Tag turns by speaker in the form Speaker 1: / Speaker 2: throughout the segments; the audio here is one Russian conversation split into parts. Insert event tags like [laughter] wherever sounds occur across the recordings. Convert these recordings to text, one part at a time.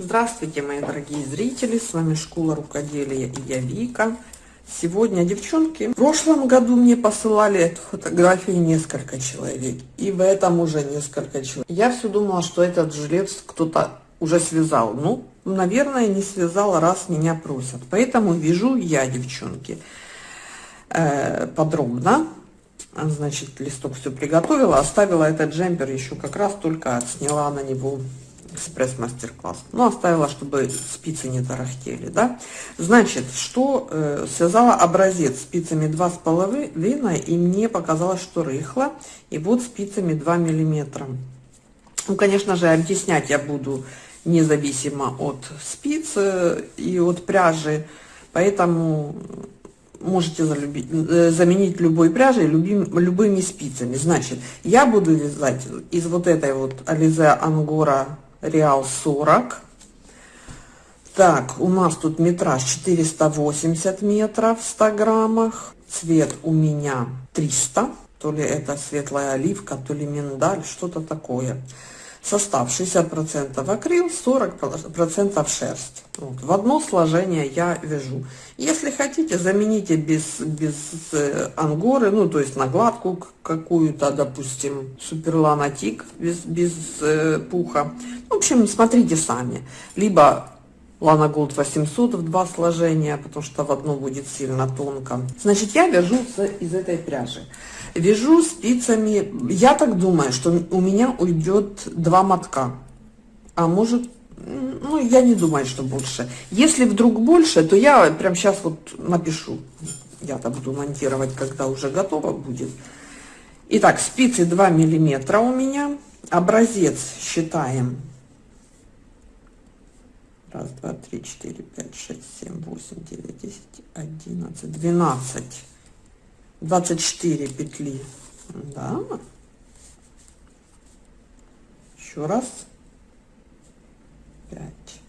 Speaker 1: Здравствуйте, мои дорогие зрители! С вами Школа Рукоделия и я Вика. Сегодня, девчонки, в прошлом году мне посылали эту фотографию несколько человек. И в этом уже несколько человек. Я все думала, что этот жилет кто-то уже связал. Ну, наверное, не связал, раз меня просят. Поэтому вяжу я, девчонки, э, подробно. Значит, листок все приготовила. Оставила этот джемпер еще как раз только сняла на него экспресс-мастер-класс. Ну, оставила, чтобы спицы не тарахтели, да. Значит, что э, связала образец спицами два с половиной, и мне показалось, что рыхло. И вот спицами 2 миллиметра. Ну, конечно же, объяснять я буду независимо от спиц э, и от пряжи, поэтому можете залюбить, э, заменить любой пряжей любим, любыми спицами. Значит, я буду вязать из вот этой вот Alize Angora Реал 40. Так, у нас тут метраж 480 метров в 100 граммах. Цвет у меня 300. То ли это светлая оливка, то ли миндаль, что-то такое. Состав 60% акрил, 40% шерсть. Вот. В одно сложение я вяжу. Если хотите, замените без, без э, ангоры, ну то есть на гладку какую-то, допустим, суперланатик без, без э, пуха. В общем, смотрите сами. Либо Лана Голд 800 в два сложения, потому что в одно будет сильно тонко. Значит, я вяжу из этой пряжи. Вяжу спицами, я так думаю, что у меня уйдет два мотка. А может, ну, я не думаю, что больше. Если вдруг больше, то я прям сейчас вот напишу. Я-то буду монтировать, когда уже готово будет. Итак, спицы 2 миллиметра у меня. Образец считаем Раз, два, три, четыре, пять, шесть, семь, восемь, девять, десять, одиннадцать, двенадцать, двадцать четыре петли. Да. Еще раз. Пять.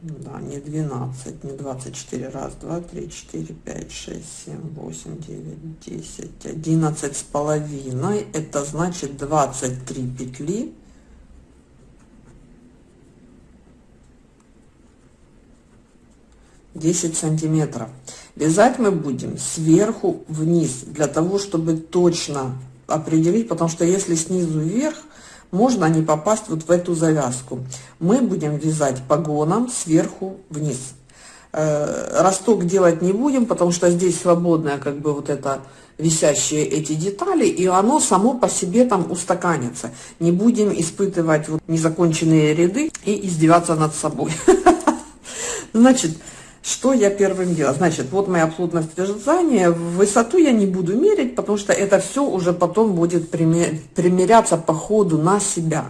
Speaker 1: Да, не 12, не 24. Раз, два, три, четыре, пять, шесть, семь, восемь, девять, десять, одиннадцать с половиной. Это значит 23 петли 10 сантиметров. Вязать мы будем сверху вниз, для того, чтобы точно определить, потому что если снизу вверх, можно не попасть вот в эту завязку. Мы будем вязать погоном сверху вниз. Э, росток делать не будем, потому что здесь свободная как бы вот это висящие эти детали, и оно само по себе там устаканится. Не будем испытывать вот незаконченные ряды и издеваться над собой. [laughs] Значит, что я первым делала? Значит, вот моя плотность вязания. Высоту я не буду мерить, потому что это все уже потом будет примеряться по ходу на себя.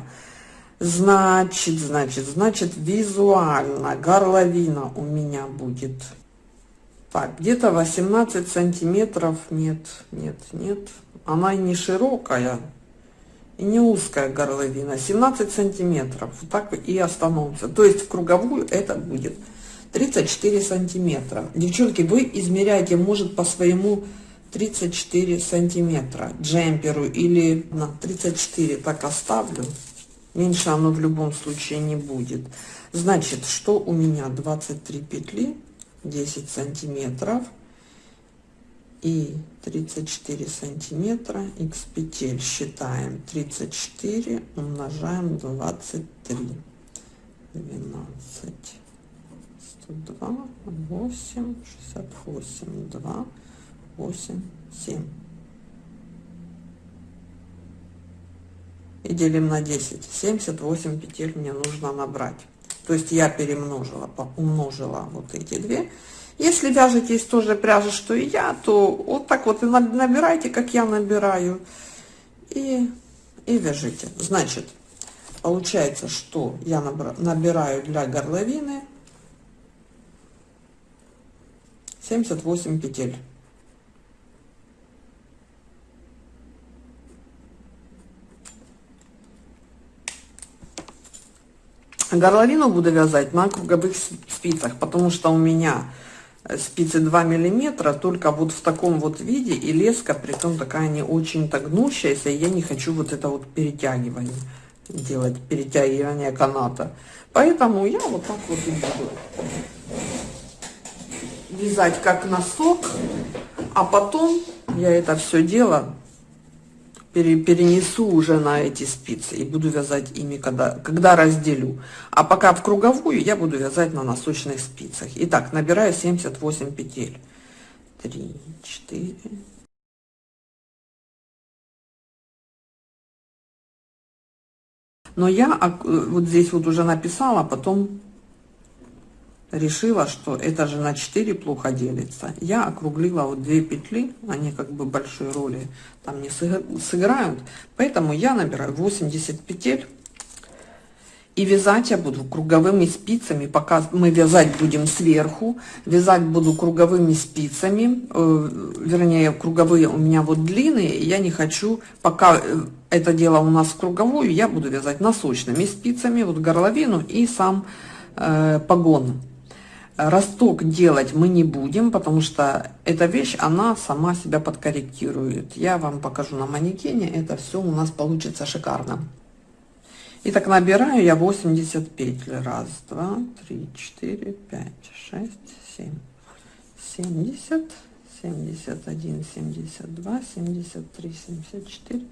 Speaker 1: Значит, значит, значит, визуально горловина у меня будет. Так, где-то 18 сантиметров. Нет, нет, нет. Она не широкая и не узкая горловина. 17 сантиметров. Вот так и остановимся. То есть в круговую это будет 34 сантиметра. Девчонки, вы измеряете, может, по своему 34 сантиметра джемперу или на 34 так оставлю. Меньше оно в любом случае не будет. Значит, что у меня 23 петли, 10 сантиметров и 34 сантиметра x петель считаем 34 умножаем 23 12 2, 8, 68, 2, 8, 7. И делим на 10. 78 петель мне нужно набрать. То есть я перемножила, умножила вот эти две. Если вяжете из той же пряжи, что и я, то вот так вот и набирайте, как я набираю. И, и вяжите. Значит, получается, что я набираю для горловины 78 петель. Горловину буду вязать на круговых спицах, потому что у меня э, спицы 2 миллиметра, только вот в таком вот виде, и леска, при том такая не очень так гнущаяся, я не хочу вот это вот перетягивание. делать перетягивание каната. Поэтому я вот так вот и буду вязать как носок, а потом я это все дело пере, перенесу уже на эти спицы и буду вязать ими, когда, когда разделю. А пока в круговую я буду вязать на носочных спицах. Итак, набираю 78 петель. 3, 4, Но я вот здесь вот уже написала, потом решила, что это же на 4 плохо делится. Я округлила вот две петли, они как бы большой роли там не сыграют, поэтому я набираю 80 петель. И вязать я буду круговыми спицами, пока мы вязать будем сверху, вязать буду круговыми спицами, э, вернее, круговые у меня вот длинные, я не хочу, пока э, это дело у нас в круговую, я буду вязать носочными спицами, вот горловину и сам э, погон. Росток делать мы не будем, потому что эта вещь, она сама себя подкорректирует. Я вам покажу на манекене, это все у нас получится шикарно. Итак, набираю я 80 петель. Раз, два, три, четыре, пять, шесть, семь, семьдесят, семьдесят один, семьдесят два, семьдесят три, семьдесят четыре,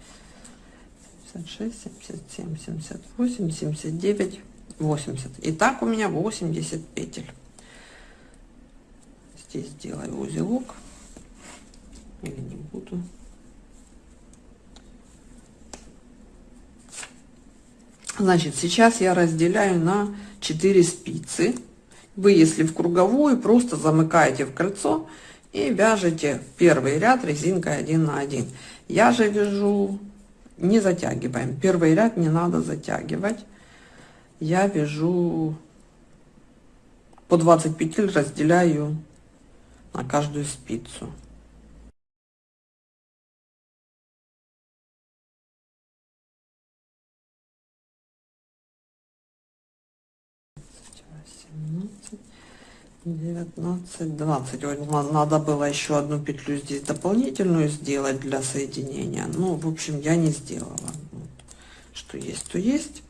Speaker 1: семьдесят шесть, семьдесят семь, семьдесят восемь, семьдесят девять, восемьдесят. Итак, у меня 80 петель здесь сделаю узелок. Или не буду. Значит сейчас я разделяю на 4 спицы. Вы если в круговую просто замыкаете в кольцо и вяжете первый ряд резинкой 1 на 1 я же вяжу не затягиваем. Первый ряд не надо затягивать. Я вяжу по 20 петель разделяю на каждую спицу. девятнадцать двадцать надо было еще одну петлю здесь дополнительную сделать для соединения. Ну в общем я не сделала. Что есть то есть.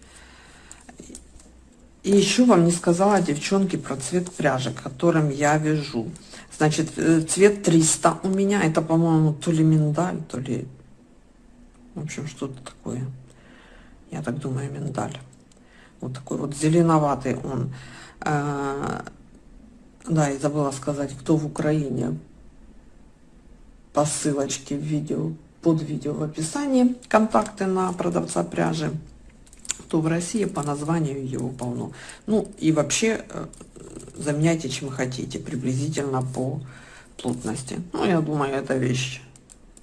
Speaker 1: И еще вам не сказала девчонки про цвет пряжи которым я вяжу Значит, э, цвет 300 у меня. Это, по-моему, то ли миндаль, то ли... В общем, что-то такое. Я так думаю, миндаль. Вот такой вот зеленоватый он. А, да, и забыла сказать, кто в Украине. По ссылочке в видео, под видео в описании. Контакты на продавца пряжи. Кто в России, по названию его полно. Ну, и вообще э, заменяйте чем хотите, приблизительно по плотности. Ну, я думаю, это вещь.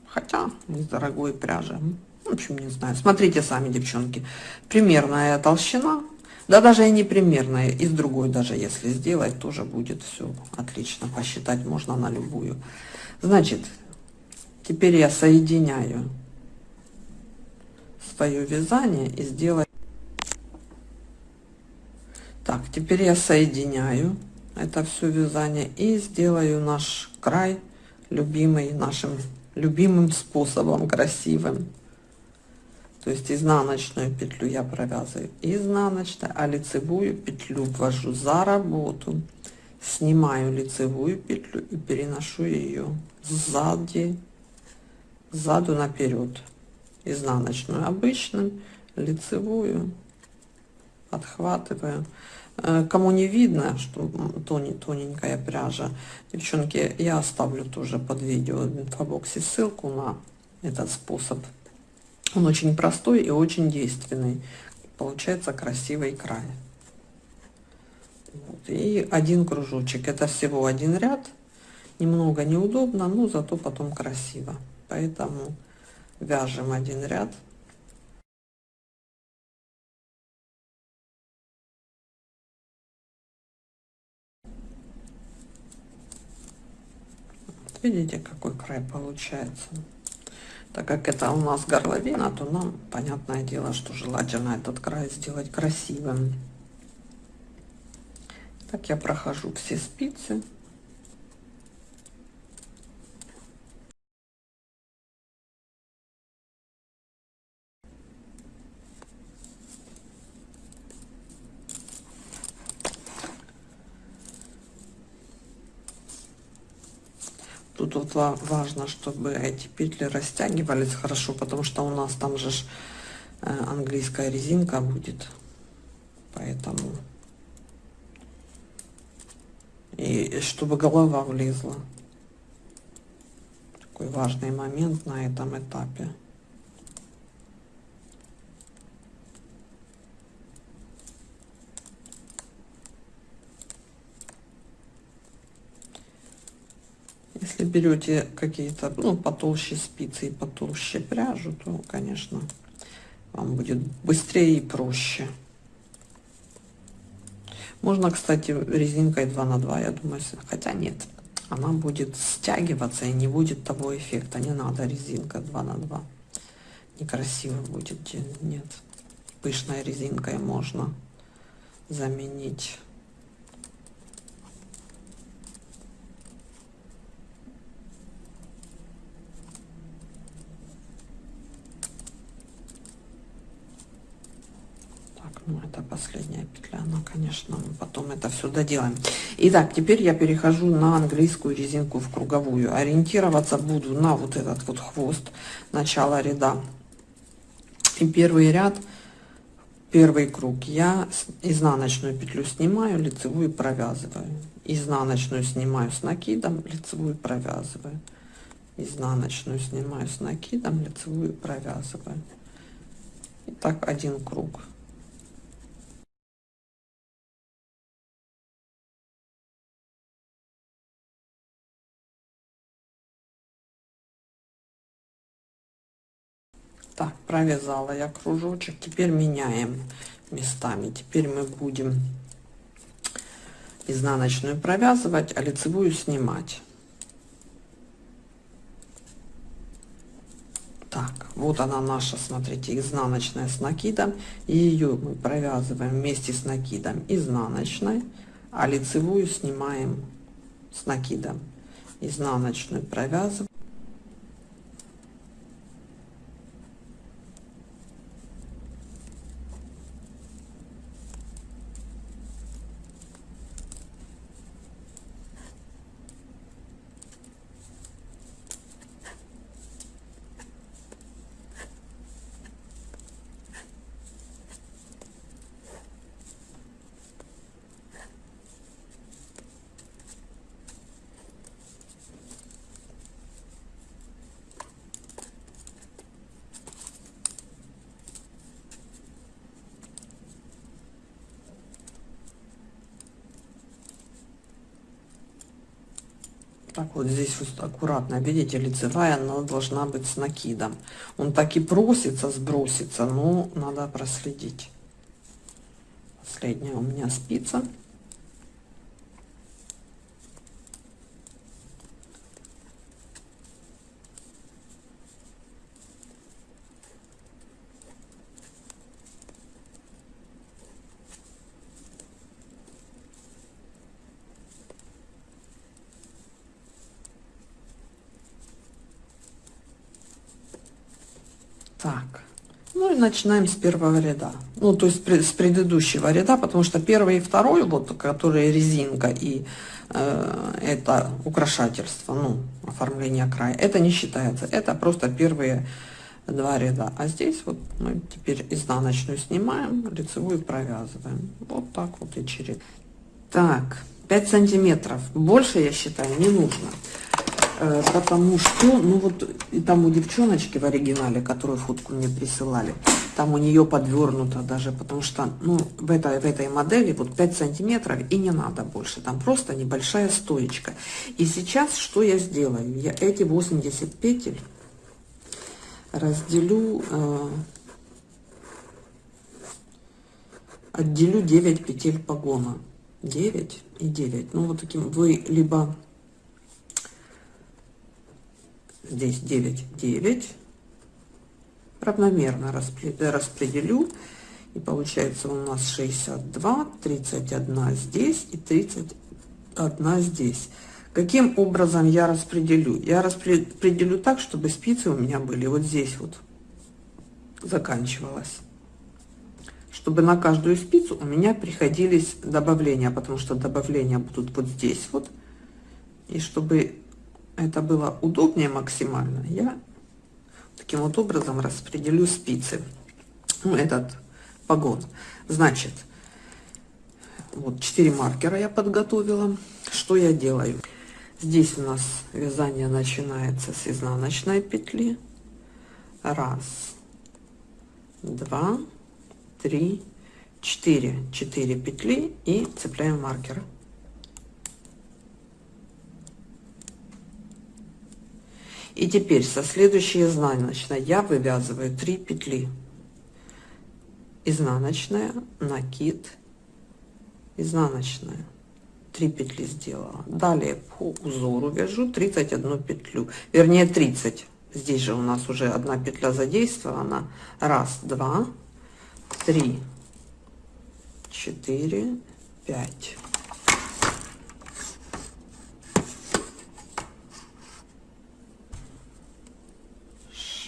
Speaker 1: Хотя, из дорогой пряжи. В общем, не знаю. Смотрите сами, девчонки. Примерная толщина. Да даже и не примерная. Из другой даже, если сделать, тоже будет все отлично. Посчитать можно на любую. Значит, теперь я соединяю свое вязание и сделаю так, теперь я соединяю это все вязание и сделаю наш край любимый, нашим любимым способом, красивым. То есть изнаночную петлю я провязываю изнаночной, а лицевую петлю ввожу за работу, снимаю лицевую петлю и переношу ее сзади, сзаду наперед. Изнаночную обычным, лицевую отхватываю. Э, кому не видно, что тоненькая пряжа, девчонки, я оставлю тоже под видео в инфобоксе ссылку на этот способ. Он очень простой и очень действенный. Получается красивый край. Вот. И один кружочек. Это всего один ряд. Немного неудобно, но зато потом красиво. Поэтому вяжем один ряд. Видите, какой край получается. Так как это у нас горловина, то нам, понятное дело, что желательно этот край сделать красивым. Так я прохожу все спицы. Тут вот важно, чтобы эти петли растягивались хорошо, потому что у нас там же э, английская резинка будет. Поэтому... И чтобы голова влезла. Такой важный момент на этом этапе. Если берете какие-то, ну, потолще спицы и потолще пряжу, то, конечно, вам будет быстрее и проще. Можно, кстати, резинкой 2 на 2, я думаю, хотя нет, она будет стягиваться и не будет того эффекта. Не надо резинка 2 на 2. Некрасиво будет, нет. Пышной резинкой можно заменить. Ну, это последняя петля, но, конечно, мы потом это все доделаем. Итак, теперь я перехожу на английскую резинку в круговую. Ориентироваться буду на вот этот вот хвост начала ряда. И первый ряд, первый круг я изнаночную петлю снимаю, лицевую провязываю. Изнаночную снимаю с накидом, лицевую провязываю. Изнаночную снимаю с накидом, лицевую провязываю. И так один круг. Так, провязала я кружочек. Теперь меняем местами. Теперь мы будем изнаночную провязывать, а лицевую снимать. Так, вот она наша, смотрите, изнаночная с накидом. Ее мы провязываем вместе с накидом изнаночной, а лицевую снимаем с накидом. Изнаночную провязываем. так вот аккуратно. Видите лицевая она должна быть с накидом. Он так и просится сброситься но надо проследить. Последняя у меня спица Так, ну и начинаем с первого ряда. Ну, то есть с предыдущего ряда, потому что первый и второй, вот, которые резинка и э, это украшательство, ну, оформление края, это не считается. Это просто первые два ряда. А здесь вот мы теперь изнаночную снимаем, лицевую провязываем. Вот так вот и через. Так, 5 сантиметров. Больше, я считаю, не нужно. Э, потому что, ну вот, и там у девчоночки в оригинале, которую фотку мне присылали, там у нее подвернуто даже, потому что, ну, в этой, в этой модели вот 5 сантиметров и не надо больше, там просто небольшая стоечка. И сейчас что я сделаю? Я эти 80 петель разделю, э, отделю 9 петель погона. 9 и 9. Ну, вот таким вы либо здесь 9, 9. Равномерно распределю. И получается у нас 62, 31 здесь и 31 здесь. Каким образом я распределю? Я распределю так, чтобы спицы у меня были вот здесь вот заканчивалась. Чтобы на каждую спицу у меня приходились добавления, потому что добавления будут вот здесь вот. И чтобы это было удобнее максимально, я таким вот образом распределю спицы. Ну, этот погон. Значит, вот 4 маркера я подготовила. Что я делаю? Здесь у нас вязание начинается с изнаночной петли. Раз, два, три, четыре. Четыре петли и цепляем маркер. И теперь со следующей изнаночной я вывязываю 3 петли. Изнаночная, накид, изнаночная. 3 петли сделала. Далее по узору вяжу 31 петлю, вернее 30. Здесь же у нас уже одна петля задействована. Раз, два, три, четыре, пять.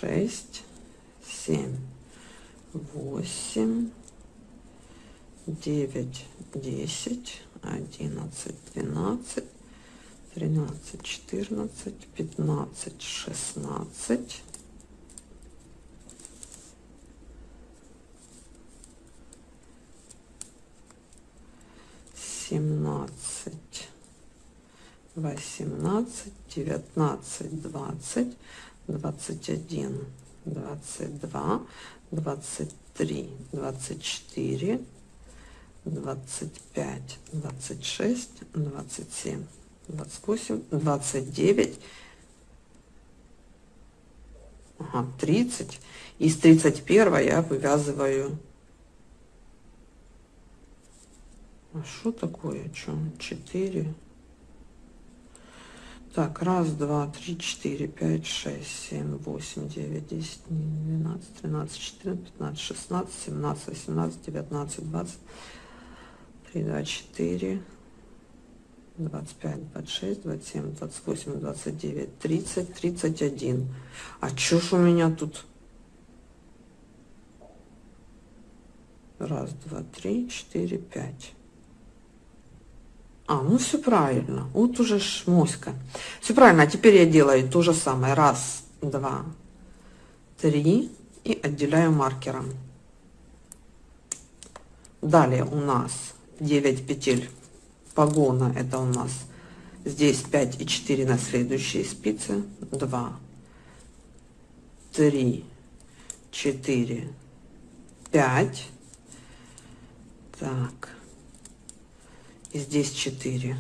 Speaker 1: Шесть, семь, восемь, девять, десять, одиннадцать, двенадцать, тринадцать, четырнадцать, пятнадцать, шестнадцать. Семнадцать, восемнадцать, девятнадцать, двадцать, двадцать один, двадцать два, двадцать три, двадцать четыре, двадцать пять, двадцать шесть, двадцать семь, двадцать восемь, двадцать девять, ага, тридцать. Из тридцать первого я вывязываю. А что такое? Что? Четыре. Так, раз, два, три, четыре, пять, шесть, семь, восемь, девять, десять, двенадцать, тринадцать, четырнадцать, пятнадцать, шестнадцать, семнадцать, восемнадцать, девятнадцать, двадцать, три, два, четыре, двадцать пять, двадцать шесть, двадцать семь, двадцать восемь, двадцать девять, тридцать, тридцать один. А чё ж у меня тут? Раз, два, три, четыре, пять. А, ну все правильно. Вот уже ж моська. Все правильно. А теперь я делаю то же самое. Раз, два, три. И отделяю маркером. Далее у нас 9 петель погона. Это у нас здесь 5 и 4 на следующие спицы. 2, 3, 4, 5. Так и здесь 4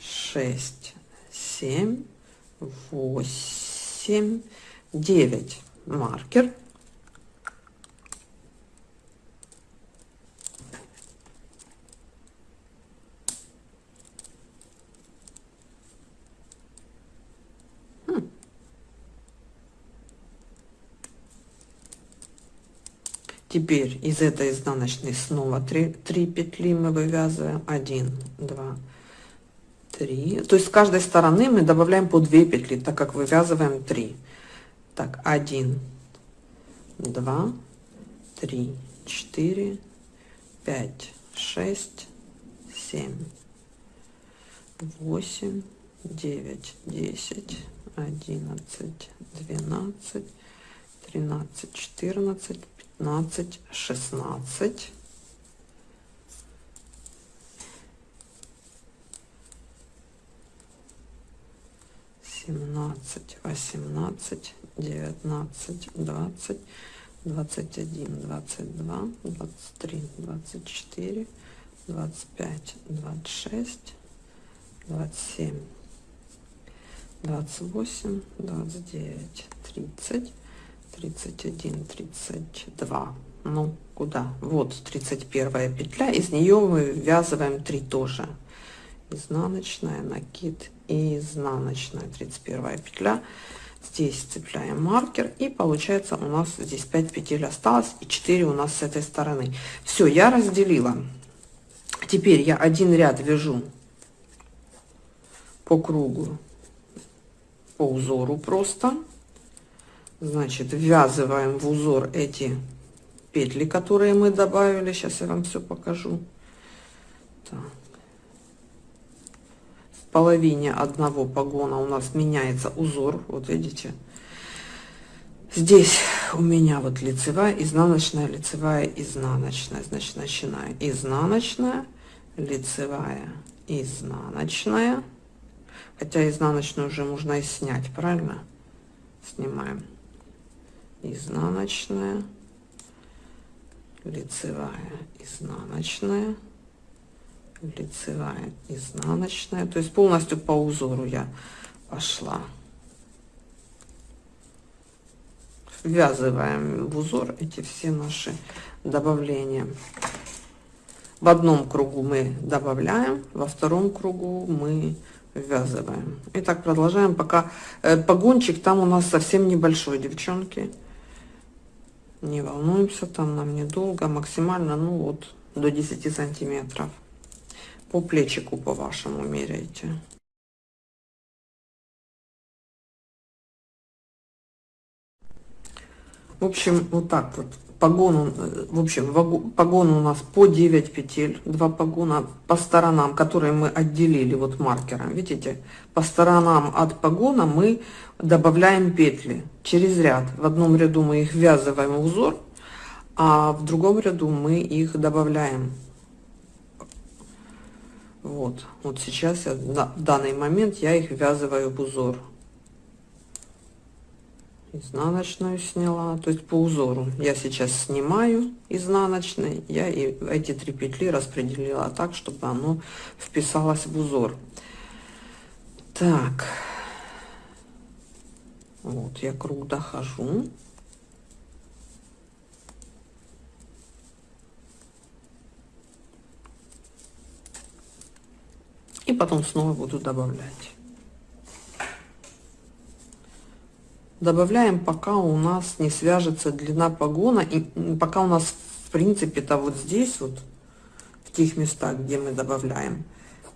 Speaker 1: 6 7 8 9 маркер Теперь из этой изнаночной снова 3, 3 петли мы вывязываем. 1, 2, 3. То есть с каждой стороны мы добавляем по 2 петли, так как вывязываем 3. Так, 1, 2, 3, 4, 5, 6, 7, 8, 9, 10, 11, 12, 13, 14, пятнадцать, шестнадцать. семнадцать, восемнадцать, девятнадцать, двадцать, двадцать один, двадцать два, двадцать три, двадцать четыре, двадцать пять, двадцать шесть, двадцать семь, двадцать восемь, двадцать девять, тридцать, 31 32 ну куда? Вот 31 петля из нее мы ввязываем 3 тоже. Изнаночная накид и изнаночная. 31 петля. Здесь цепляем маркер и получается у нас здесь 5 петель осталось и 4 у нас с этой стороны. Все я разделила. Теперь я один ряд вяжу по кругу по узору просто Значит, ввязываем в узор эти петли, которые мы добавили. Сейчас я вам все покажу. Так. половине одного погона у нас меняется узор, вот видите. Здесь у меня вот лицевая, изнаночная, лицевая, изнаночная. Значит, начинаю изнаночная, лицевая, изнаночная. Хотя изнаночную уже можно и снять, правильно? Снимаем. Изнаночная, лицевая, изнаночная, лицевая, изнаночная. То есть полностью по узору я пошла. Ввязываем в узор эти все наши добавления. В одном кругу мы добавляем, во втором кругу мы ввязываем. И так продолжаем, пока э, погончик там у нас совсем небольшой, девчонки. Не волнуемся, там нам недолго, максимально, ну вот, до 10 сантиметров. По плечику по вашему меряйте. В общем, вот так вот. Погон, в общем, погон у нас по 9 петель, два погона по сторонам, которые мы отделили вот маркером. Видите, по сторонам от погона мы добавляем петли через ряд. В одном ряду мы их ввязываем в узор, а в другом ряду мы их добавляем. Вот, вот сейчас я, в данный момент я их ввязываю в узор изнаночную сняла то есть по узору. Я сейчас снимаю изнаночной я и эти три петли распределила так чтобы оно вписалось в узор. Так. Вот я круг дохожу и потом снова буду добавлять добавляем пока у нас не свяжется длина погона и пока у нас в принципе-то вот здесь вот в тех местах где мы добавляем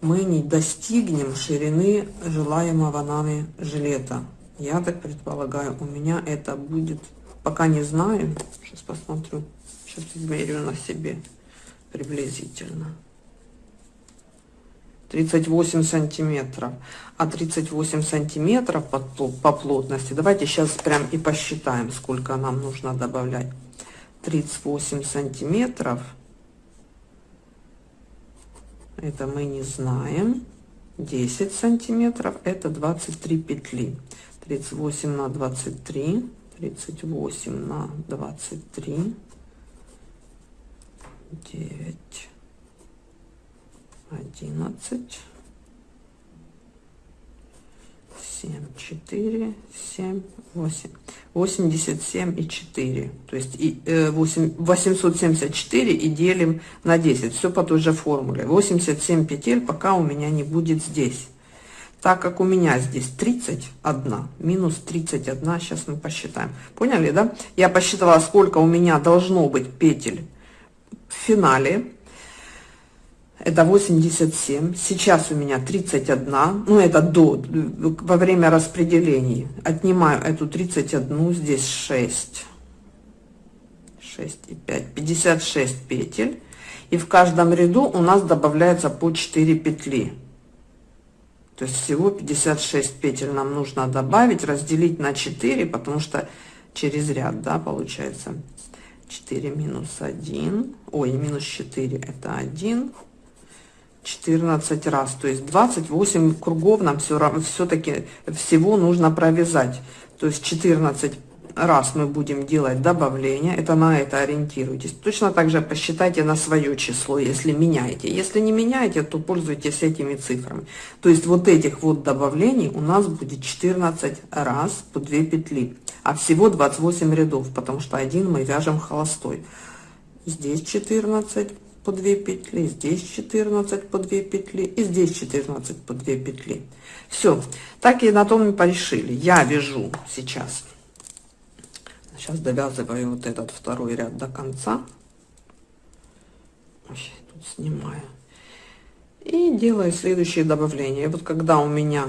Speaker 1: мы не достигнем ширины желаемого нами жилета. Я так предполагаю у меня это будет пока не знаю сейчас посмотрю сейчас измерю на себе приблизительно 38 сантиметров. А 38 сантиметров по, плотности давайте сейчас прям и посчитаем сколько нам нужно добавлять. 38 сантиметров. Это мы не знаем. 10 сантиметров это 23 петли. 38 на 23 38 на 23 9 одиннадцать, семь, четыре, семь, восемь, восемьдесят семь и четыре, то есть и э, восемь, восемьсот семьдесят четыре и делим на десять, все по той же формуле, восемьдесят семь петель, пока у меня не будет здесь. Так как у меня здесь 31, минус 31, сейчас мы посчитаем. Поняли, да? Я посчитала, сколько у меня должно быть петель в финале это 87 сейчас у меня 31 ну это до во время распределений. Отнимаю эту 31 здесь 6 6 и 5 56 петель. И в каждом ряду у нас добавляется по 4 петли. То есть всего 56 петель нам нужно добавить разделить на 4 потому что через ряд да получается. 4 минус 1 ой минус 4 это 1 14 раз, то есть 28 кругов нам все равно все-таки всего нужно провязать. То есть 14 раз мы будем делать добавление, это на это ориентируйтесь. Точно так же посчитайте на свое число, если меняете. Если не меняете, то пользуйтесь этими цифрами. То есть вот этих вот добавлений у нас будет 14 раз по 2 петли, а всего 28 рядов, потому что один мы вяжем холостой. Здесь 14 по 2 петли, здесь 14 по 2 петли и здесь 14 по 2 петли. Все, так и на том и порешили. Я вяжу сейчас. Сейчас довязываю вот этот второй ряд до конца. Ой, тут снимаю. И делаю следующее добавление. Вот когда у меня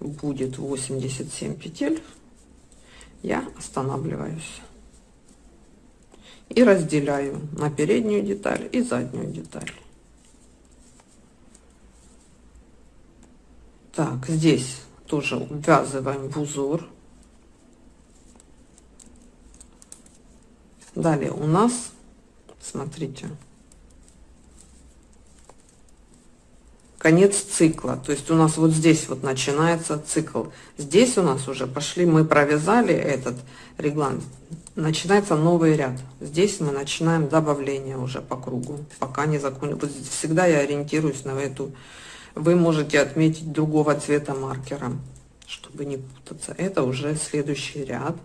Speaker 1: будет 87 петель, я останавливаюсь и разделяю на переднюю деталь и заднюю деталь. Так, здесь тоже ввязываем в узор. Далее у нас, смотрите, конец цикла. То есть у нас вот здесь вот начинается цикл. Здесь у нас уже пошли, мы провязали этот реглан, начинается новый ряд. Здесь мы начинаем добавление уже по кругу, пока не закончим. Вот всегда я ориентируюсь на эту. Вы можете отметить другого цвета маркером, чтобы не путаться. Это уже следующий ряд.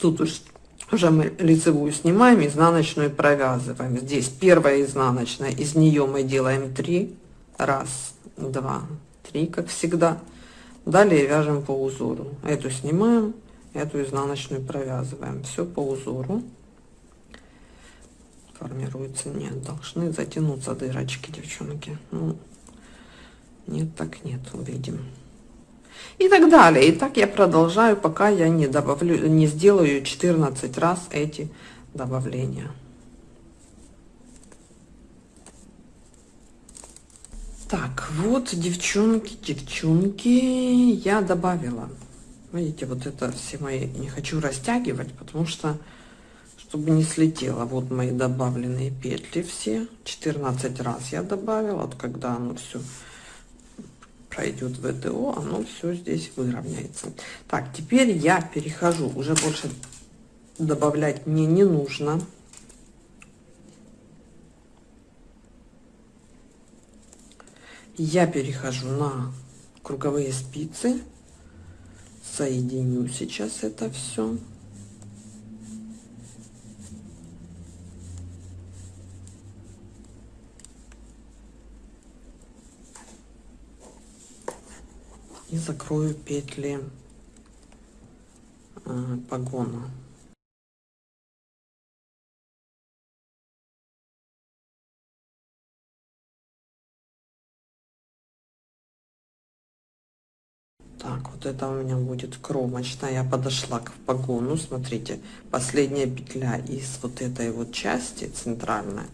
Speaker 1: Тут уж уже мы лицевую снимаем, изнаночную провязываем. Здесь первая изнаночная, из нее мы делаем 3 раз два три как всегда далее вяжем по узору эту снимаем эту изнаночную провязываем. Все по узору. Формируется нет должны затянуться дырочки девчонки. Ну, нет так нет увидим. И так далее. И так я продолжаю пока я не добавлю не сделаю 14 раз эти добавления. Так, вот, девчонки, девчонки, я добавила. Видите, вот это все мои, не хочу растягивать, потому что, чтобы не слетело. Вот мои добавленные петли все, 14 раз я добавила. Вот когда оно все пройдет в ВТО, оно все здесь выровняется. Так, теперь я перехожу, уже больше добавлять мне не нужно. я перехожу на круговые спицы соединю сейчас это все и закрою петли э, погона вот это у меня будет кромочная. Я подошла к погону, смотрите, последняя петля из вот этой вот части центральная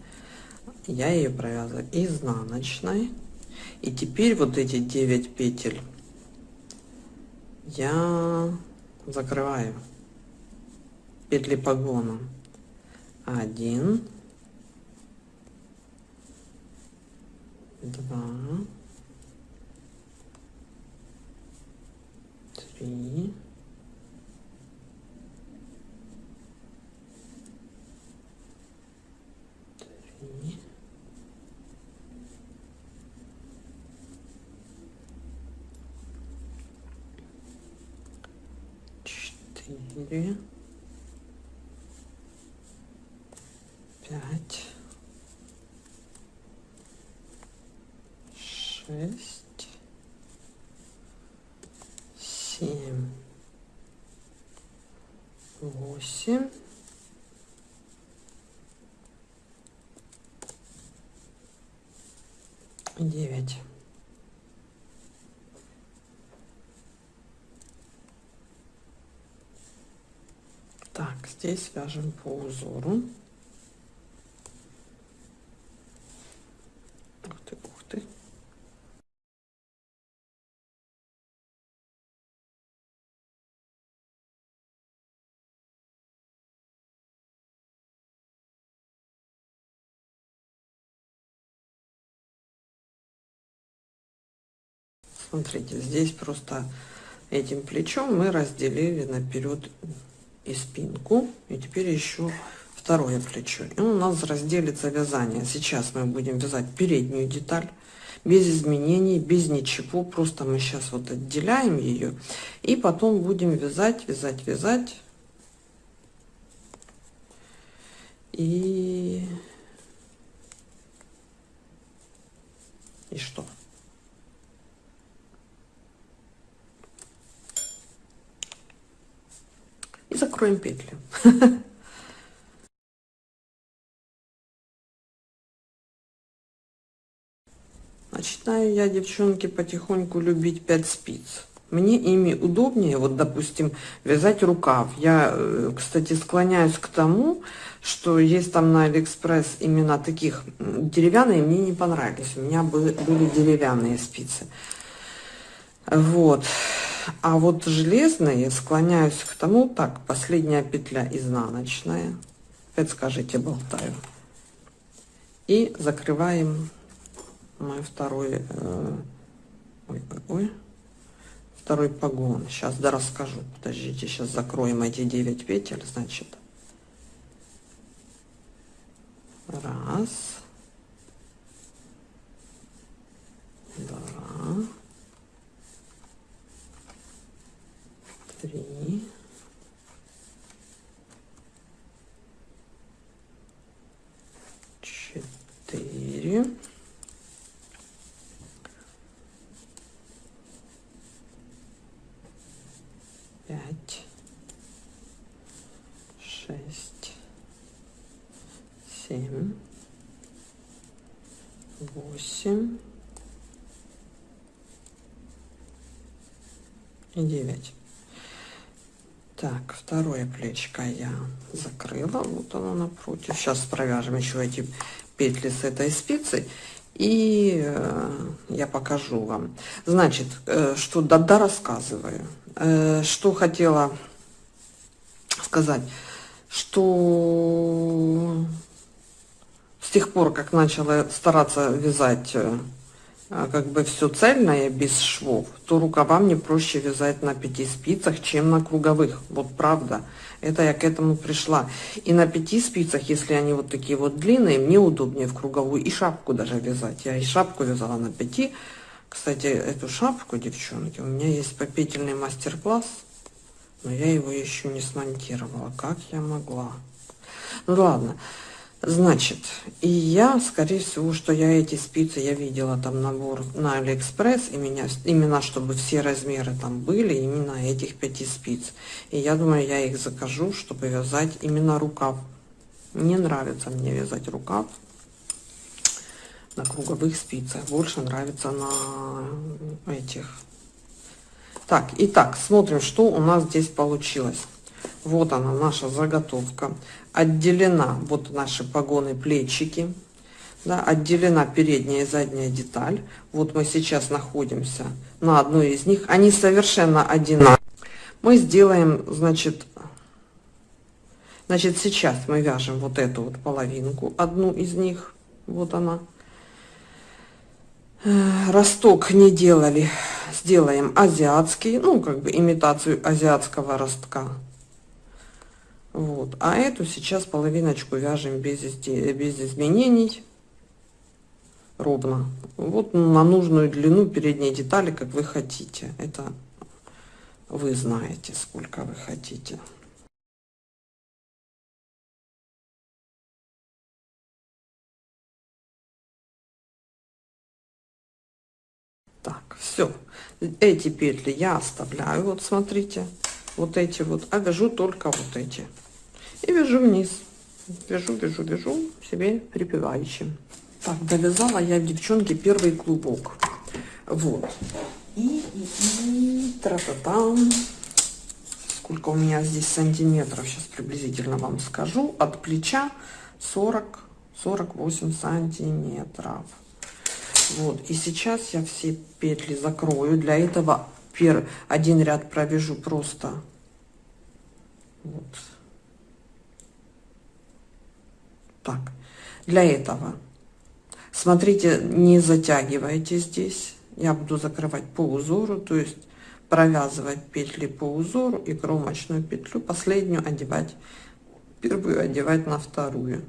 Speaker 1: я ее провязываю изнаночной. И теперь вот эти 9 петель я закрываю петли погона. 1, 2, и три. Четыре. Пять. Шесть. Семь, восемь, девять. Так, здесь вяжем по узору. Смотрите, здесь просто этим плечом мы разделили наперед и спинку. И теперь еще второе плечо. И у нас разделится вязание. Сейчас мы будем вязать переднюю деталь без изменений, без ничего. Просто мы сейчас вот отделяем ее. И потом будем вязать, вязать, вязать. И... И что? и закроем петли. [laughs] Начинаю я, девчонки, потихоньку любить 5 спиц. Мне ими удобнее, вот, допустим, вязать рукав. Я, э, кстати, склоняюсь к тому, что есть там на Алиэкспресс именно таких деревянные, мне не понравились. У меня были, были деревянные спицы. Вот. А вот железные склоняюсь к тому, так, последняя петля изнаночная. Опять скажите, болтаю. И закрываем мой второй, э, ой, ой, ой, второй погон. Сейчас да расскажу. Подождите, сейчас закроем эти 9 петель, значит. Раз. Два. Три. Четыре. Пять. Шесть. Семь. Восемь. И девять. Так, второе плечко я закрыла. Вот оно напротив. Сейчас провяжем еще эти петли с этой спицы. И э, я покажу вам. Значит, э, что да, да рассказываю. Э, что хотела сказать. Что с тех пор, как начала стараться вязать э, как бы все цельное, без швов, то рукава мне проще вязать на пяти спицах, чем на круговых. Вот правда. Это я к этому пришла. И на пяти спицах, если они вот такие вот длинные, мне удобнее в круговую и шапку даже вязать. Я и шапку вязала на пяти. Кстати, эту шапку, девчонки, у меня есть попетельный мастер-класс, но я его еще не смонтировала. Как я могла? Ну ладно. Значит, и я, скорее всего, что я эти спицы, я видела там набор на Алиэкспресс, и меня, именно чтобы все размеры там были, именно этих пяти спиц. И я думаю, я их закажу, чтобы вязать именно рукав. Не нравится мне вязать рукав на круговых спицах, больше нравится на этих. Так, итак, смотрим, что у нас здесь получилось. Вот она, наша заготовка. Отделена вот наши погоны, плечики. Да, отделена передняя и задняя деталь. Вот мы сейчас находимся на одной из них. Они совершенно одинаковые. Мы сделаем, значит, значит, сейчас мы вяжем вот эту вот половинку, одну из них. Вот она. Э, росток не делали, сделаем азиатский, ну, как бы имитацию азиатского ростка. Вот. А эту сейчас половиночку вяжем без, без изменений. Ровно. Вот на нужную длину передней детали, как вы хотите. Это вы знаете, сколько вы хотите. Так, все. Эти петли я оставляю. Вот смотрите вот эти вот, а вяжу только вот эти. И вяжу вниз. Вяжу, вяжу, вяжу себе припеваючи. Так, довязала я, девчонки, первый клубок. Вот. И, и, и тра-та-там. Сколько у меня здесь сантиметров, сейчас приблизительно вам скажу. От плеча 40-48 сантиметров. Вот, и сейчас я все петли закрою. Для этого первый один ряд провяжу просто вот. Так, для этого смотрите, не затягивайте здесь. Я буду закрывать по узору, то есть провязывать петли по узору и кромочную петлю, последнюю одевать, первую одевать на вторую.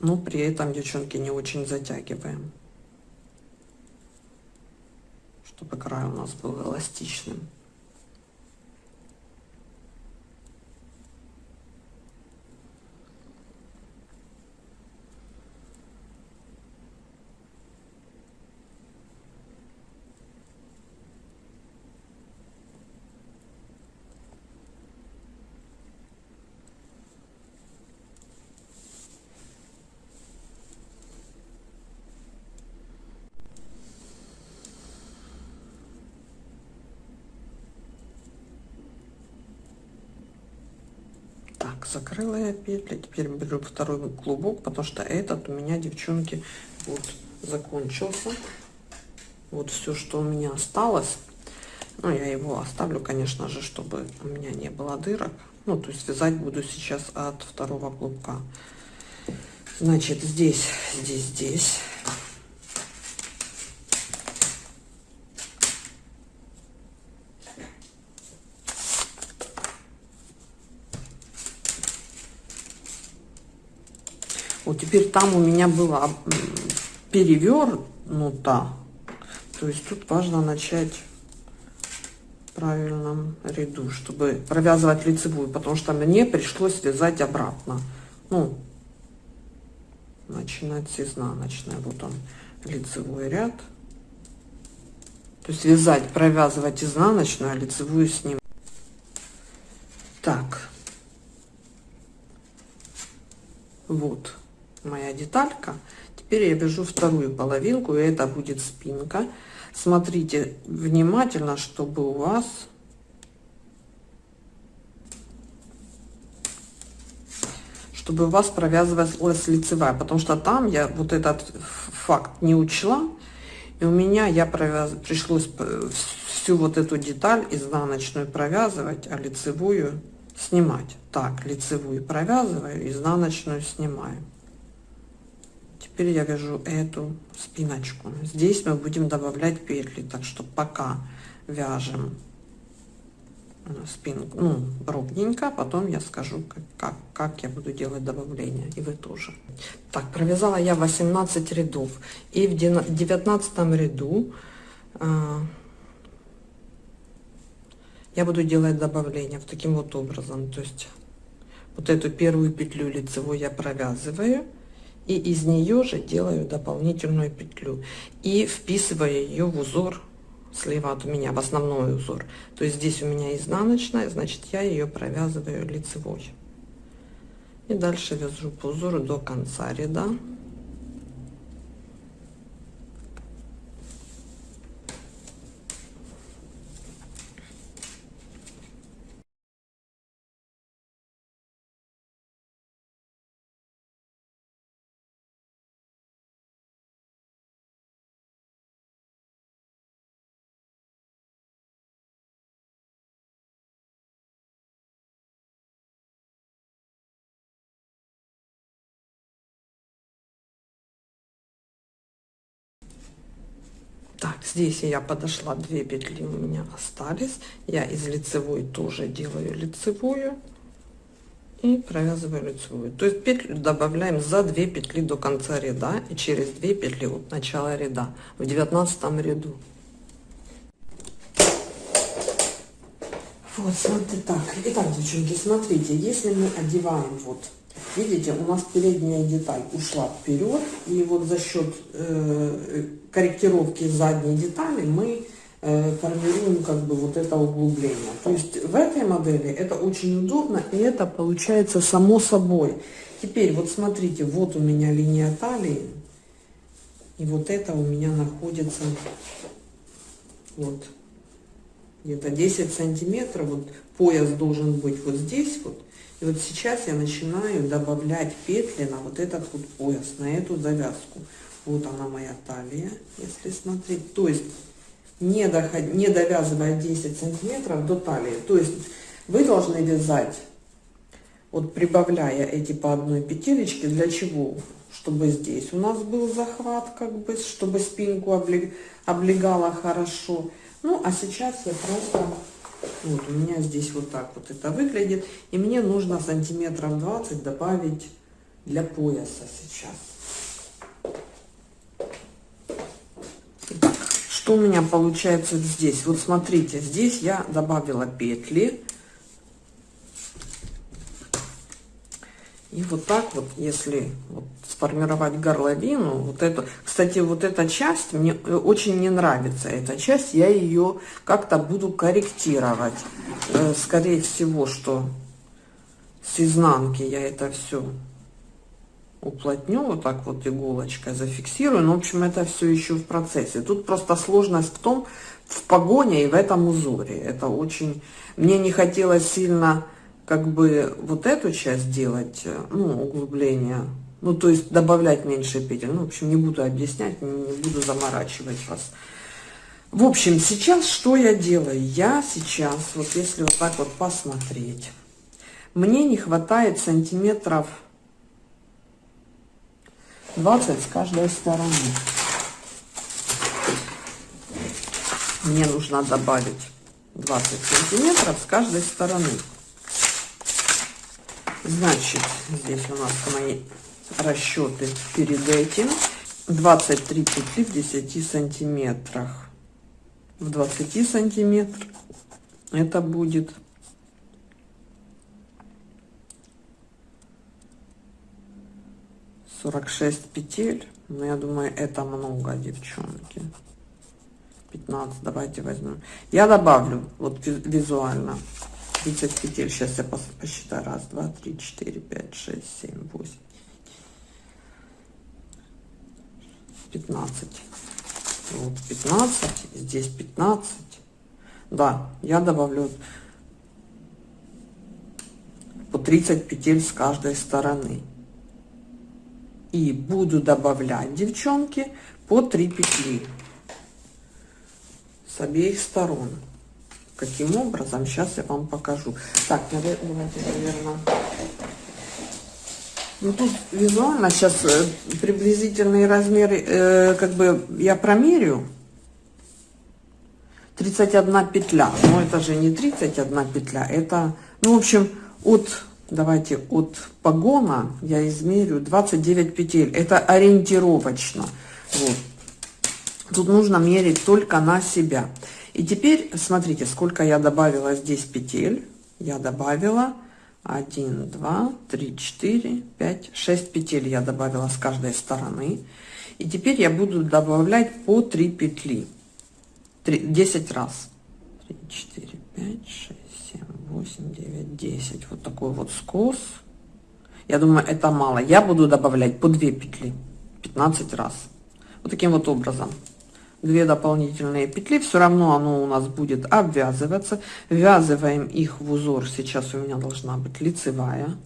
Speaker 1: Но при этом, девчонки, не очень затягиваем, чтобы край у нас был эластичным. Так, закрыла я петли. Теперь беру второй клубок, потому что этот у меня, девчонки, вот закончился. вот все, что у меня осталось. Ну, я его оставлю, конечно же, чтобы у меня не было дырок. Ну, то есть вязать буду сейчас от второго клубка. Значит, здесь, здесь, здесь. Вот теперь там у меня было перевернуто. То есть тут важно начать правильном ряду, чтобы провязывать лицевую, потому что мне пришлось вязать обратно. Ну, начинать с изнаночной. Вот он, лицевой ряд. То есть вязать, провязывать изнаночную, а лицевую с ним. Так. Вот моя деталька. Теперь я вяжу вторую половинку, и это будет спинка. Смотрите внимательно, чтобы у вас чтобы у вас провязывалась лицевая, потому что там я вот этот факт не учла, и у меня я провяз... пришлось всю вот эту деталь изнаночную провязывать, а лицевую снимать. Так, лицевую провязываю, изнаночную снимаю. Теперь я вяжу эту спиночку. Здесь мы будем добавлять петли, так что пока вяжем э, спинку, ну, ровненько, потом я скажу, как, как, как я буду делать добавление, и вы тоже. Так, провязала я 18 рядов, и в 19 ряду э, я буду делать добавление в таким вот образом, то есть вот эту первую петлю лицевой я провязываю, и из нее же делаю дополнительную петлю и вписываю ее в узор слева от меня в основной узор. То есть здесь у меня изнаночная значит я ее провязываю лицевой. И дальше вяжу по узору до конца ряда Так, здесь я подошла, две петли у меня остались. Я из лицевой тоже делаю лицевую и провязываю лицевую. То есть петлю добавляем за 2 петли до конца ряда и через 2 петли от начала ряда в 19 ряду. Вот, смотрите, так. Итак, девчонки, смотрите, если мы одеваем вот Видите, у нас передняя деталь ушла вперед, и вот за счет э, корректировки задней детали мы э, формируем как бы вот это углубление. То есть в этой модели это очень удобно, и это получается само собой. Теперь вот смотрите, вот у меня линия талии, и вот это у меня находится вот где-то 10 сантиметров, вот пояс должен быть вот здесь вот, и вот сейчас я начинаю добавлять петли на вот этот вот пояс, на эту завязку. Вот она моя талия, если смотреть. То есть не, доход, не довязывая 10 сантиметров до талии. То есть вы должны вязать, вот прибавляя эти по одной петелечке, для чего? Чтобы здесь у нас был захват, как бы, чтобы спинку облег, облегала хорошо. Ну, а сейчас я просто вот у меня здесь вот так вот это выглядит. И мне нужно сантиметров 20 добавить для пояса сейчас. Итак, что у меня получается здесь? Вот смотрите, здесь я добавила петли. И вот так вот, если вот сформировать горловину, вот это, кстати, вот эта часть, мне э, очень не нравится эта часть, я ее как-то буду корректировать. Э, скорее всего, что с изнанки я это все уплотню, вот так вот иголочкой зафиксирую. Но, ну, в общем, это все еще в процессе. Тут просто сложность в том, в погоне и в этом узоре. Это очень... Мне не хотелось сильно как бы вот эту часть делать, э, ну, углубление, ну, то есть добавлять меньше петель. Ну, в общем, не буду объяснять, не буду заморачивать вас. В общем, сейчас что я делаю? Я сейчас, вот если вот так вот посмотреть, мне не хватает сантиметров 20 с каждой стороны. Мне нужно добавить 20 сантиметров с каждой стороны. Значит, здесь у нас мои расчеты перед этим. 23 петли в 10 сантиметрах. В 20 сантиметрах это будет сорок шесть петель но я думаю это много девчонки 15 давайте возьмем я добавлю вот визуально 30 петель. Сейчас я посчитаю. Раз два три четыре пять шесть семь восемь 15 вот 15 здесь 15 да я добавлю по 30 петель с каждой стороны. И буду добавлять девчонки по 3 петли с обеих сторон каким образом сейчас я вам покажу так давайте наверное ну тут визуально сейчас э, приблизительные размеры, э, как бы я промерю. 31 петля. Но это же не 31 петля, это, ну, в общем, от, давайте, от погона я измерю 29 петель. Это ориентировочно. Вот. Тут нужно мерить только на себя. И теперь смотрите, сколько я добавила здесь петель. Я добавила 1 2 3 4 5 6 петель я добавила с каждой стороны. И теперь я буду добавлять по 3 петли. 3, 10 раз. 3 4 5 6 7 8 9 10 вот такой вот скос. Я думаю это мало. Я буду добавлять по 2 петли. 15 раз. Вот таким вот образом две дополнительные петли все равно оно у нас будет обвязываться. Ввязываем их в узор. Сейчас у меня должна быть лицевая.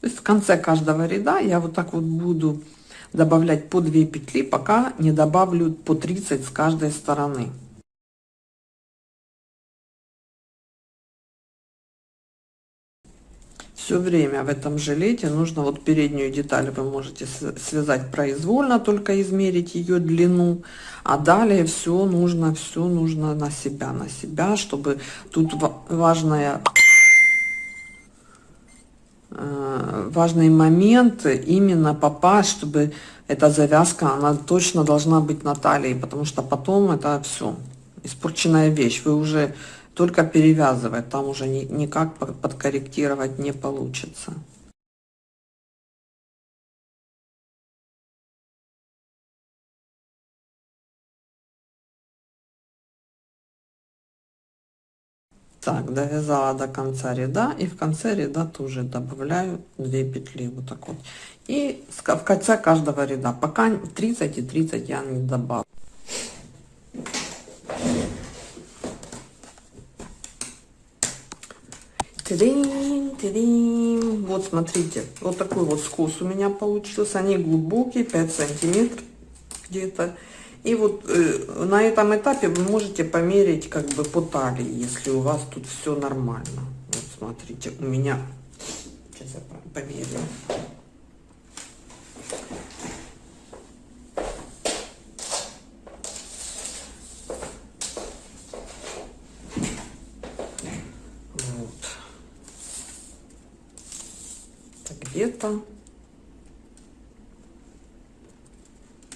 Speaker 1: То есть в конце каждого ряда я вот так вот буду добавлять по 2 петли, пока не добавлю по 30 с каждой стороны. Все время в этом жилете. Нужно вот переднюю деталь вы можете связать произвольно только измерить ее длину. А далее все нужно все нужно на себя на себя чтобы тут важная э, важный момент именно попасть чтобы эта завязка она точно должна быть на талии потому что потом это все испорченная вещь. Вы уже только перевязывать, там уже ни, никак подкорректировать не получится. Так, довязала до конца ряда и в конце ряда тоже добавляю 2 петли вот так вот. И в конце каждого ряда, пока 30 и 30 я не добавлю. Тидин, тидин. Вот смотрите, вот такой вот скос у меня получился. Они глубокие, 5 сантиметров где-то. И вот э, на этом этапе вы можете померить как бы по талии, если у вас тут все нормально. Вот смотрите, у меня, сейчас я померю. Где-то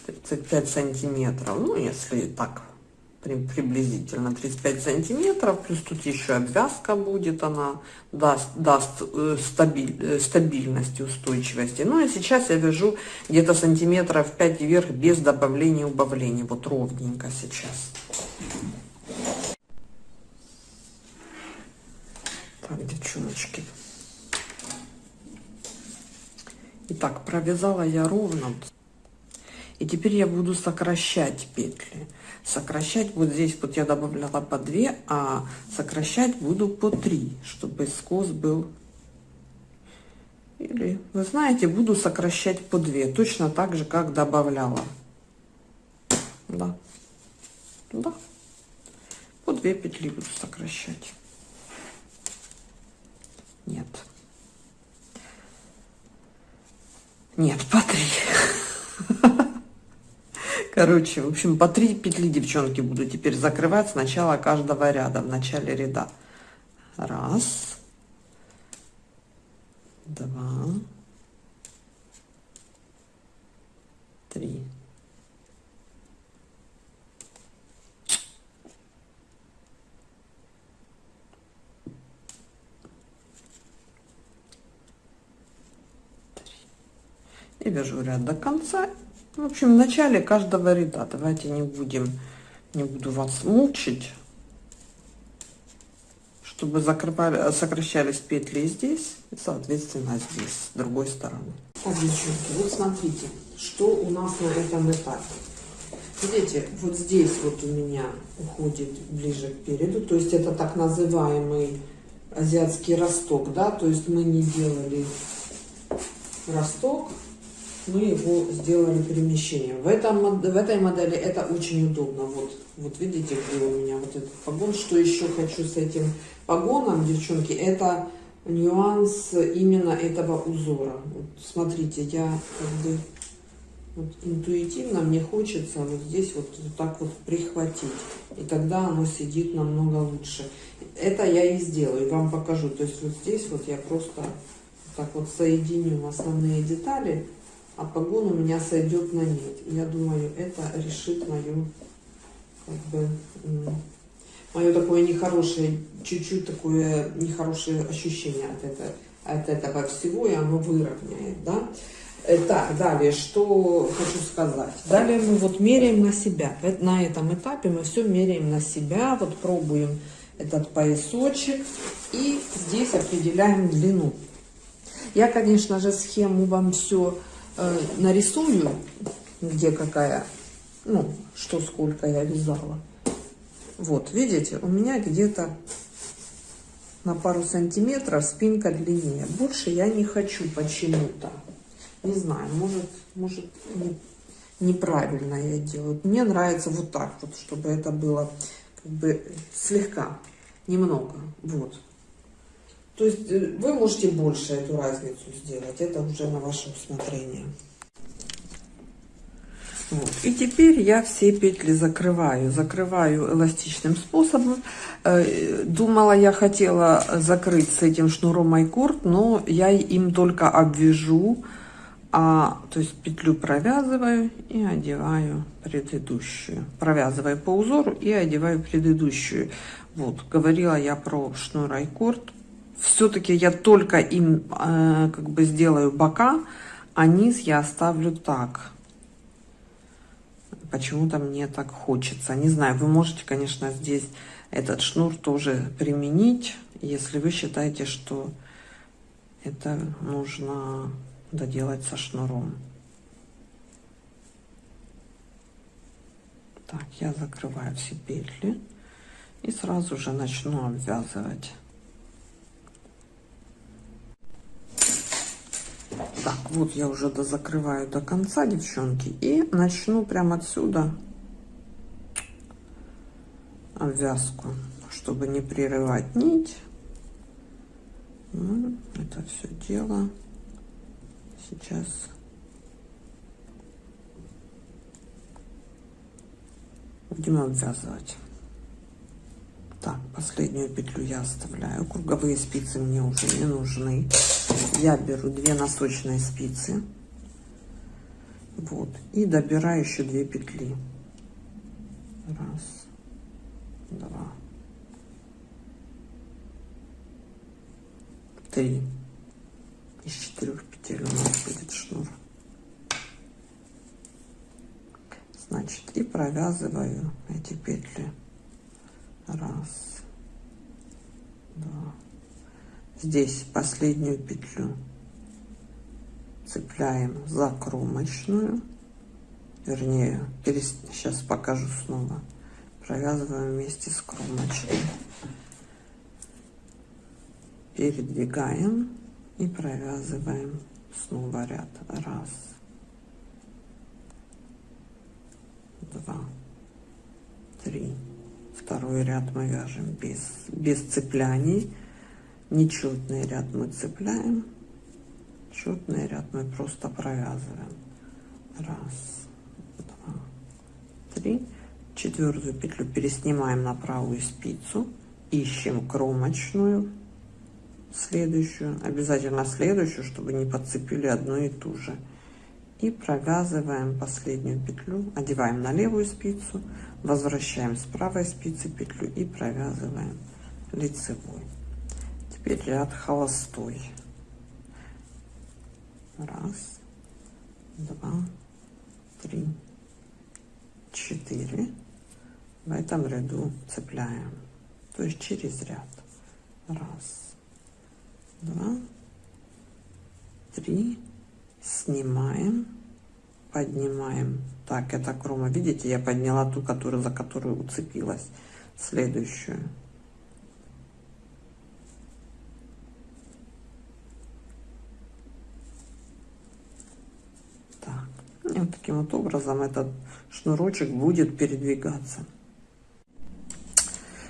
Speaker 1: 35 сантиметров. Ну если так приблизительно 35 сантиметров плюс тут еще обвязка будет она даст даст э, стабиль, э, стабильность устойчивости ну и сейчас я вяжу где-то сантиметров 5 вверх без добавления убавления. Вот ровненько сейчас. Так девчоночки Итак, провязала я ровно. И теперь я буду сокращать петли. Сокращать вот здесь вот я добавляла по 2, а сокращать буду по 3, чтобы скос был. Или, вы знаете, буду сокращать по 2, точно так же, как добавляла. Да. Да. По 2 петли буду сокращать. Нет. Нет, по 3. Короче, в общем, по 3 петли, девчонки, буду теперь закрывать с начала каждого ряда, в начале ряда. Раз. Два. Три. И вяжу ряд до конца. В общем, в начале каждого ряда давайте не будем, не буду вас мучить, чтобы закрывали, сокращались петли здесь, и, соответственно, здесь, с другой стороны. Так, девчонки, вот смотрите, что у нас на этом этапе. Видите, вот здесь вот у меня уходит ближе к переду, то есть это так называемый азиатский росток, да, то есть мы не делали росток, мы его сделали перемещением. В, этом, в этой модели это очень удобно. Вот, вот видите, где у меня вот этот погон. Что еще хочу с этим погоном, девчонки, это нюанс именно этого узора. Вот, смотрите, я как бы вот, интуитивно мне хочется вот здесь вот, вот так вот прихватить. И тогда оно сидит намного лучше. Это я и сделаю, вам покажу. То есть вот здесь вот я просто так вот соединю основные детали а погон у меня сойдет на нет. Я думаю, это решит мою, как бы, мое такое нехорошее, чуть-чуть такое нехорошее ощущение от этого, от этого всего, и оно выровняет, да. Э, так, далее, что хочу сказать. Далее мы вот меряем на себя. На этом этапе мы все меряем на себя, вот пробуем этот поясочек и здесь определяем длину. Я, конечно же, схему вам все э, нарисую, где какая, ну, что сколько я вязала. Вот, видите, у меня где-то на пару сантиметров спинка длиннее. Больше я не хочу почему-то. Не знаю, может, может не, неправильно я делаю. Мне нравится вот так вот, чтобы это было как бы слегка, немного. Вот. То есть э, вы можете больше эту разницу сделать, это уже на ваше усмотрение. Вот. И теперь я все петли закрываю. Закрываю эластичным способом. Э, думала, я хотела закрыть с этим шнуром майкорд, но я им только обвяжу, а, то есть петлю провязываю и одеваю предыдущую. Провязываю по узору и одеваю предыдущую. Вот, говорила я про шнур айкорд все-таки я только им э, как бы сделаю бока, а низ я оставлю так. Почему-то мне так хочется. Не знаю, вы можете, конечно, здесь этот шнур тоже применить, если вы считаете, что это нужно доделать со шнуром. Так, я закрываю все петли и сразу же начну обвязывать. Так, вот я уже дозакрываю до конца, девчонки. И начну прямо отсюда обвязку, чтобы не прерывать нить. Ну, это все дело сейчас будем обвязывать. Так, последнюю петлю я оставляю. Круговые спицы мне уже не нужны. Я беру две носочные спицы. Вот. И добираю еще две петли. Раз, два, три. Из четырех петель у нас будет шнур. Значит, и провязываю эти петли. Раз, два. Здесь последнюю петлю цепляем за кромочную. Вернее, сейчас покажу снова. Провязываем вместе с кромочной. Передвигаем и провязываем снова ряд раз два три второй ряд мы вяжем без без цепляний. Нечетный ряд мы цепляем. Четный ряд мы просто провязываем. Раз два три. Четвертую петлю переснимаем на правую спицу. Ищем кромочную. Следующую. Обязательно следующую чтобы не подцепили одну и ту же. И провязываем последнюю петлю. Одеваем на левую спицу возвращаем с правой спицы петлю и провязываем лицевой. Теперь ряд холостой. Раз два три четыре. В этом ряду цепляем. То есть через ряд. Раз два три. Снимаем поднимаем так это крома. Видите я подняла ту которую за которую уцепилась. Следующую. Так. И вот таким вот образом этот шнурочек будет передвигаться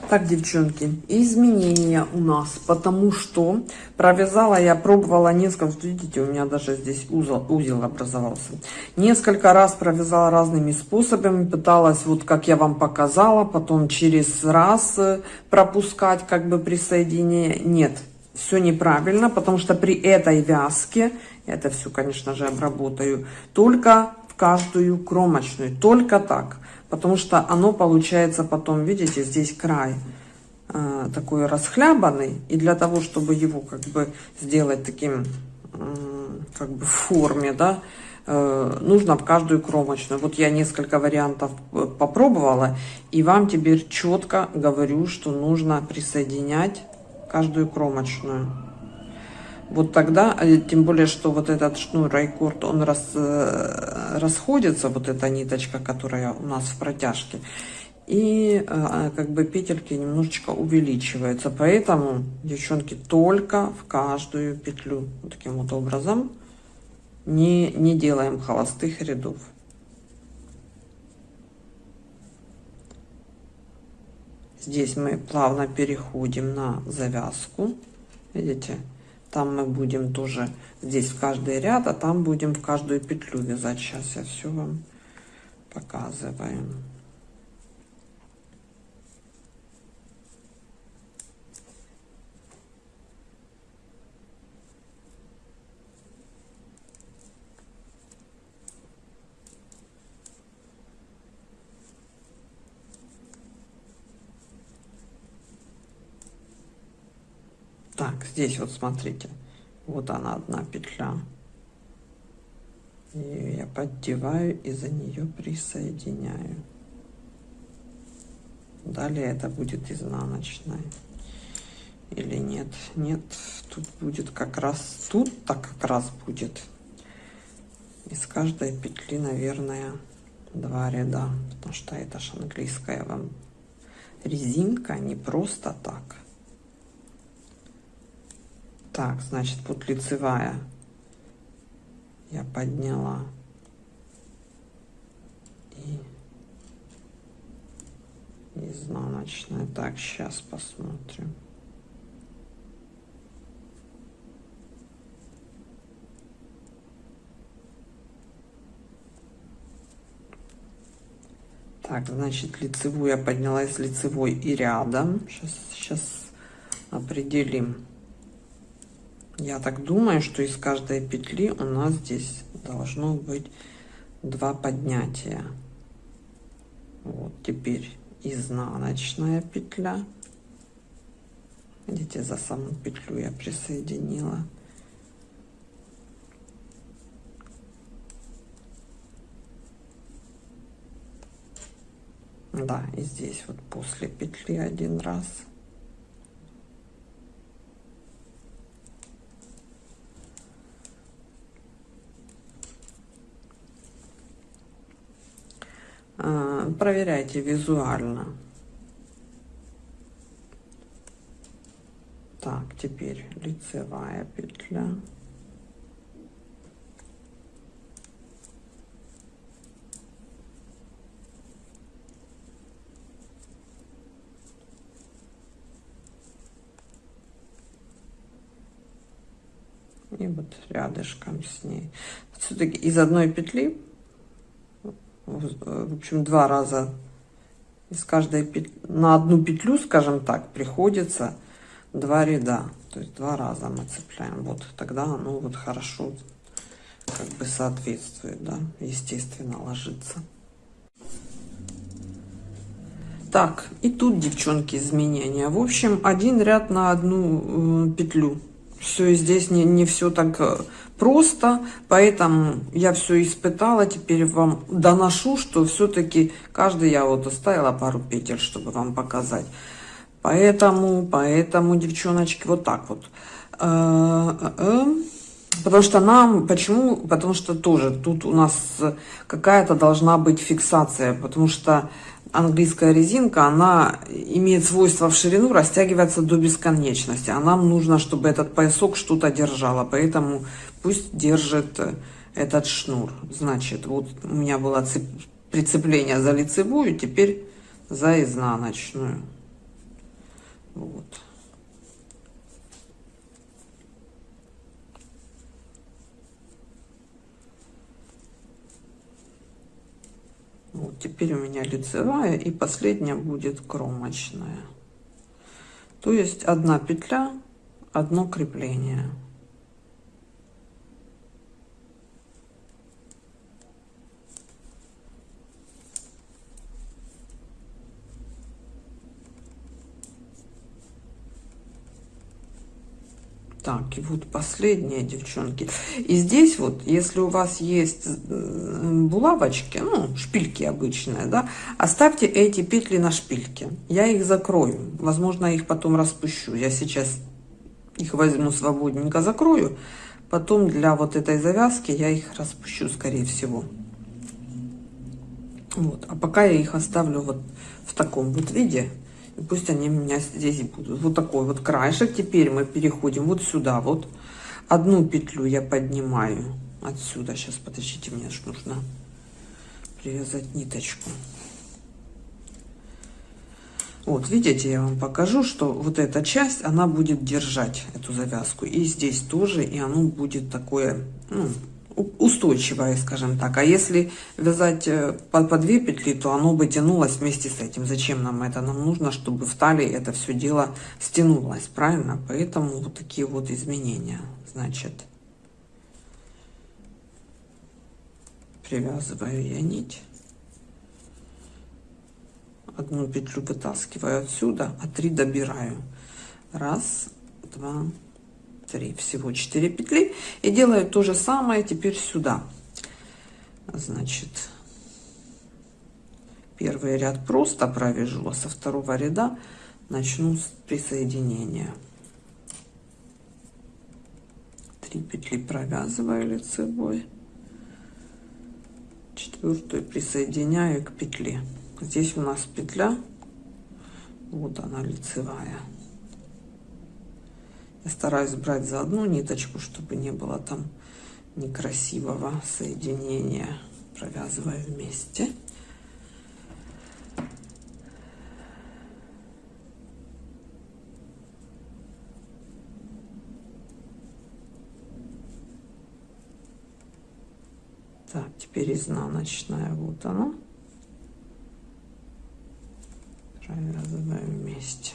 Speaker 1: так, девчонки, изменения у нас, потому что провязала я, пробовала несколько, видите, у меня даже здесь узел, узел образовался. Несколько раз провязала разными способами, пыталась, вот как я вам показала, потом через раз э, пропускать как бы присоединение. Нет, все неправильно, потому что при этой вязке, это все, конечно же, обработаю, только каждую кромочную, только так. Потому что оно получается потом, видите, здесь край э, такой расхлябанный, и для того, чтобы его как бы сделать таким, э, как бы в форме, да, э, нужно в каждую кромочную. Вот я несколько вариантов э, попробовала, и вам теперь четко говорю, что нужно присоединять каждую кромочную вот тогда, э, тем более, что вот этот шнур райкорд, он рас, э, расходится, вот эта ниточка, которая у нас в протяжке, и э, как бы петельки немножечко увеличиваются. Поэтому, девчонки, только в каждую петлю, вот таким вот образом, не, не делаем холостых рядов. Здесь мы плавно переходим на завязку. Видите? Там мы будем тоже здесь в каждый ряд, а там будем в каждую петлю вязать. Сейчас я все вам показываю. Так, здесь вот смотрите, вот она одна петля. Ее я поддеваю и за нее присоединяю. Далее это будет изнаночная. Или нет? Нет, тут будет как раз, тут так как раз будет. Из каждой петли, наверное, два ряда. Потому что это же английская вам резинка, не просто так. Так, значит, вот лицевая я подняла. И изнаночная. Так, сейчас посмотрим. Так, значит, лицевую я подняла из лицевой и рядом. Сейчас, сейчас определим. Я так думаю, что из каждой петли у нас здесь должно быть два поднятия. Вот теперь изнаночная петля. Видите, за саму петлю я присоединила. Да, и здесь вот после петли один раз. А, проверяйте визуально. Так, теперь лицевая петля и вот рядышком с ней все-таки из одной петли в общем два раза из каждой петли на одну петлю скажем так приходится два ряда. То есть два раза мы цепляем. Вот тогда оно вот хорошо как бы соответствует да естественно ложится. Так и тут девчонки изменения. В общем один ряд на одну э, петлю все здесь не, не все так э, просто, поэтому я все испытала, теперь вам доношу, что все-таки каждый я вот оставила пару петель, чтобы вам показать. Поэтому, поэтому, девчоночки, вот так вот. Э, э, потому что нам, почему? Потому что тоже тут у нас какая-то должна быть фиксация, потому что английская резинка, она имеет свойство в ширину растягиваться до бесконечности. А нам нужно, чтобы этот поясок что-то держало. Поэтому пусть держит э, этот шнур. Значит, вот у меня было прицепление за лицевую, теперь за изнаночную. Вот. Вот теперь у меня лицевая и последняя будет кромочная. То есть одна петля, одно крепление. Так, и вот последние, девчонки. И здесь вот, если у вас есть булавочки, ну, шпильки обычные, да, оставьте эти петли на шпильке. Я их закрою. Возможно, их потом распущу. Я сейчас их возьму свободненько, закрою. Потом для вот этой завязки я их распущу, скорее всего. Вот. А пока я их оставлю вот в таком вот виде. Пусть они у меня здесь будут. Вот такой вот краешек. Теперь мы переходим вот сюда. Вот одну петлю я поднимаю отсюда. Сейчас, подождите, мне же нужно привязать ниточку. Вот, видите, я вам покажу, что вот эта часть, она будет держать эту завязку. И здесь тоже, и оно будет такое, ну, устойчивое, скажем так. А если вязать э, по, по две петли, то оно бы тянулось вместе с этим. Зачем нам это? Нам нужно, чтобы в талии это все дело стянулось, правильно? Поэтому вот такие вот изменения. Значит, привязываю я нить. Одну петлю вытаскиваю отсюда, а три добираю. Раз, два, 3 всего 4 петли и делаю то же самое теперь сюда. Значит первый ряд просто провяжу а со второго ряда начну с присоединения. 3 петли провязываю лицевой. Четвертую присоединяю к петле. Здесь у нас петля. Вот она лицевая я стараюсь брать за одну ниточку, чтобы не было там некрасивого соединения. Провязываю вместе. Так, теперь изнаночная, вот она. Провязываем вместе.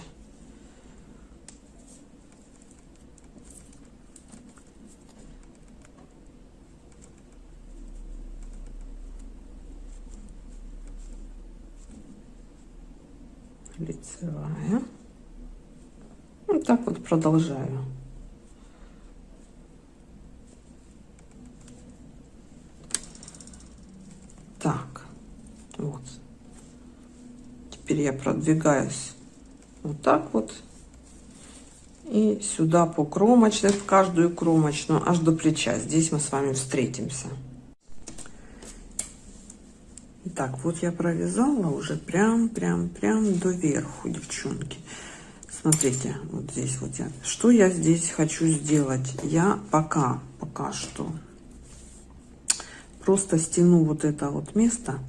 Speaker 1: Лицевая. Вот так вот продолжаю. Так, вот. Теперь я продвигаюсь вот так вот. И сюда по кромочной, в каждую кромочную, аж до плеча. Здесь мы с вами встретимся. Так, вот я провязала уже прям, прям, прям до верху, девчонки. Смотрите, вот здесь вот я. Что я здесь хочу сделать? Я пока, пока что просто стяну вот это вот место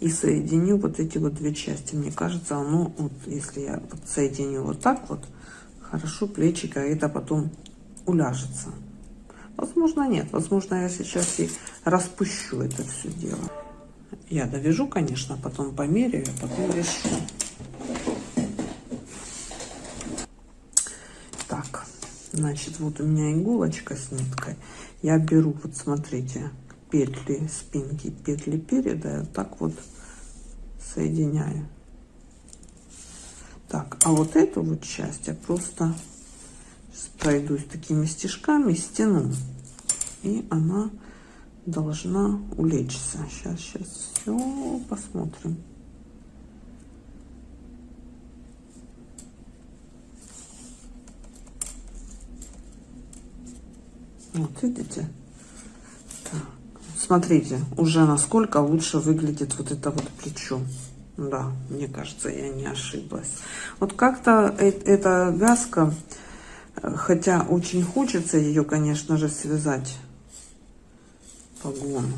Speaker 1: и соединю вот эти вот две части. Мне кажется, оно, вот, если я вот соединю вот так вот, хорошо плечика, это потом уляжется. Возможно, нет. Возможно, я сейчас и распущу это все дело. Я довяжу, конечно, потом померяю, а потом решу. Так, значит, вот у меня иголочка с ниткой. Я беру, вот смотрите, петли спинки, петли переда, так вот соединяю. Так, а вот эту вот часть я просто пройдусь такими стежками, стяну. И она должна улечься. Сейчас, сейчас все посмотрим. Вот видите? Так. Смотрите, уже насколько лучше выглядит вот это вот плечо. Да, мне кажется, я не ошиблась. Вот как-то э, эта вязка, э, хотя очень хочется ее, конечно же, связать погон.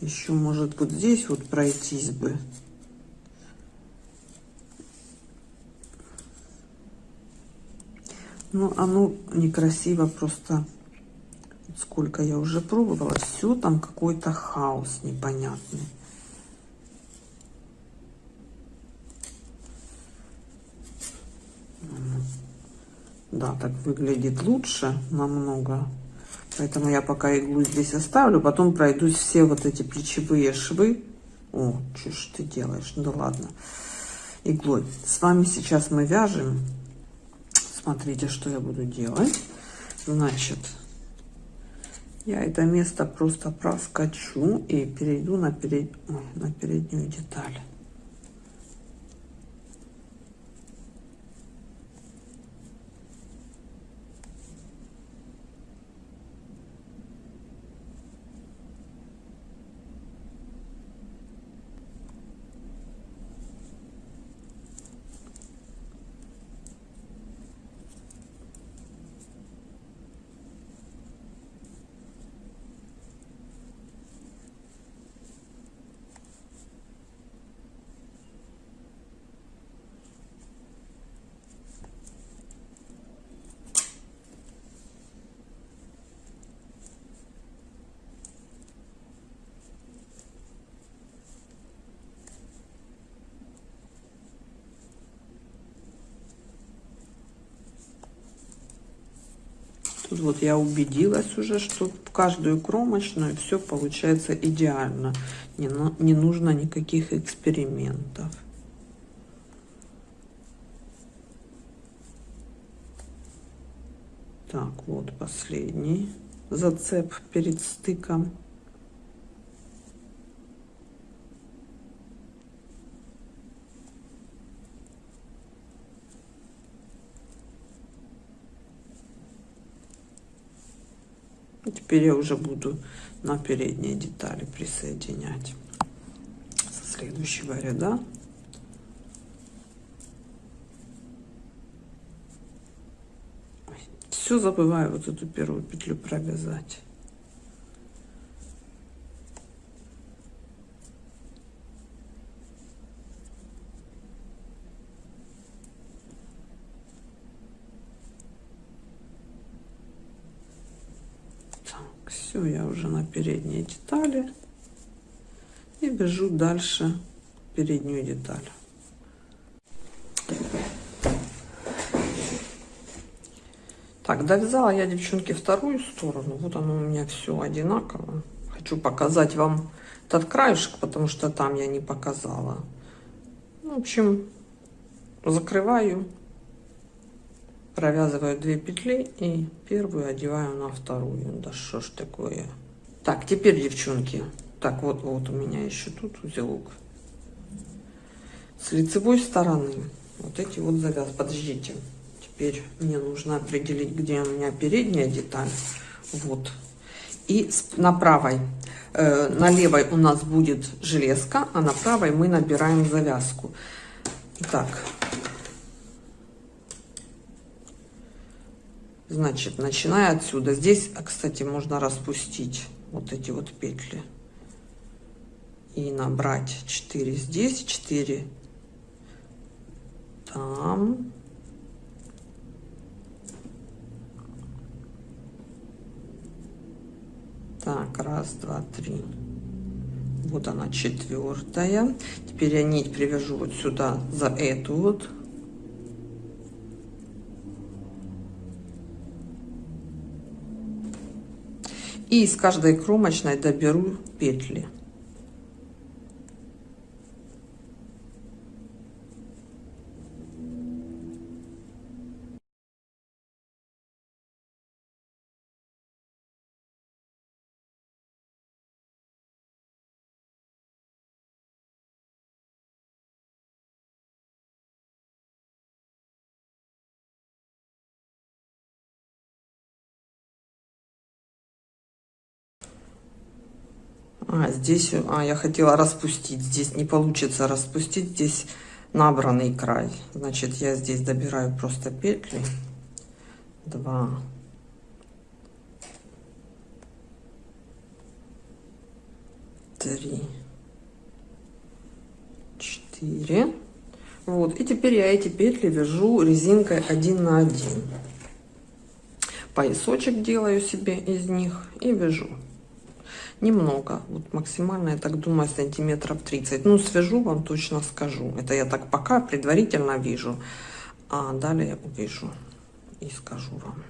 Speaker 1: Еще, может, вот здесь вот пройтись бы. Но оно некрасиво просто. Сколько я уже пробовала, все там какой-то хаос непонятный. Да, так выглядит лучше намного. Поэтому я пока иглу здесь оставлю. Потом пройдусь все вот эти плечевые швы. О, что ж ты делаешь? Ну да ладно. Иглой. С вами сейчас мы вяжем. Смотрите, что я буду делать. Значит, я это место просто проскочу и перейду на, перед... Ой, на переднюю деталь. Вот я убедилась уже, что каждую кромочную все получается идеально. Не, не нужно никаких экспериментов. Так, вот последний зацеп перед стыком. Теперь я уже буду на передние детали присоединять со следующего ряда. Все забываю вот эту первую петлю провязать. Все, я уже на передней детали. И бежу дальше переднюю деталь. Так, довязала я, девчонки, вторую сторону. Вот оно у меня все одинаково. Хочу показать вам этот краешек, потому что там я не показала. В общем, закрываю провязываю 2 петли и первую одеваю на вторую да что ж такое так, теперь, девчонки, так, вот, вот у меня еще тут узелок. С лицевой стороны вот эти вот завяз. Подождите, теперь мне нужно определить, где у меня передняя деталь. Вот. И на правой, э, на левой у нас будет железка, а на правой мы набираем завязку. Итак, значит, начиная отсюда. Здесь, кстати, можно распустить вот эти вот петли. И набрать 4 здесь, 4 там. Так, раз, два, три. Вот она четвертая. Теперь я нить привяжу вот сюда за эту вот. И из каждой кромочной доберу петли. А, здесь, а, я хотела распустить. Здесь не получится распустить. Здесь набранный край. Значит, я здесь добираю просто петли. Два. Три. Четыре. Вот. И теперь я эти петли вяжу резинкой один на один. Поясочек делаю себе из них и вяжу немного. Вот максимально я так думаю сантиметров 30 ну свяжу вам точно скажу. Это я так пока предварительно вижу. А далее увижу и скажу вам.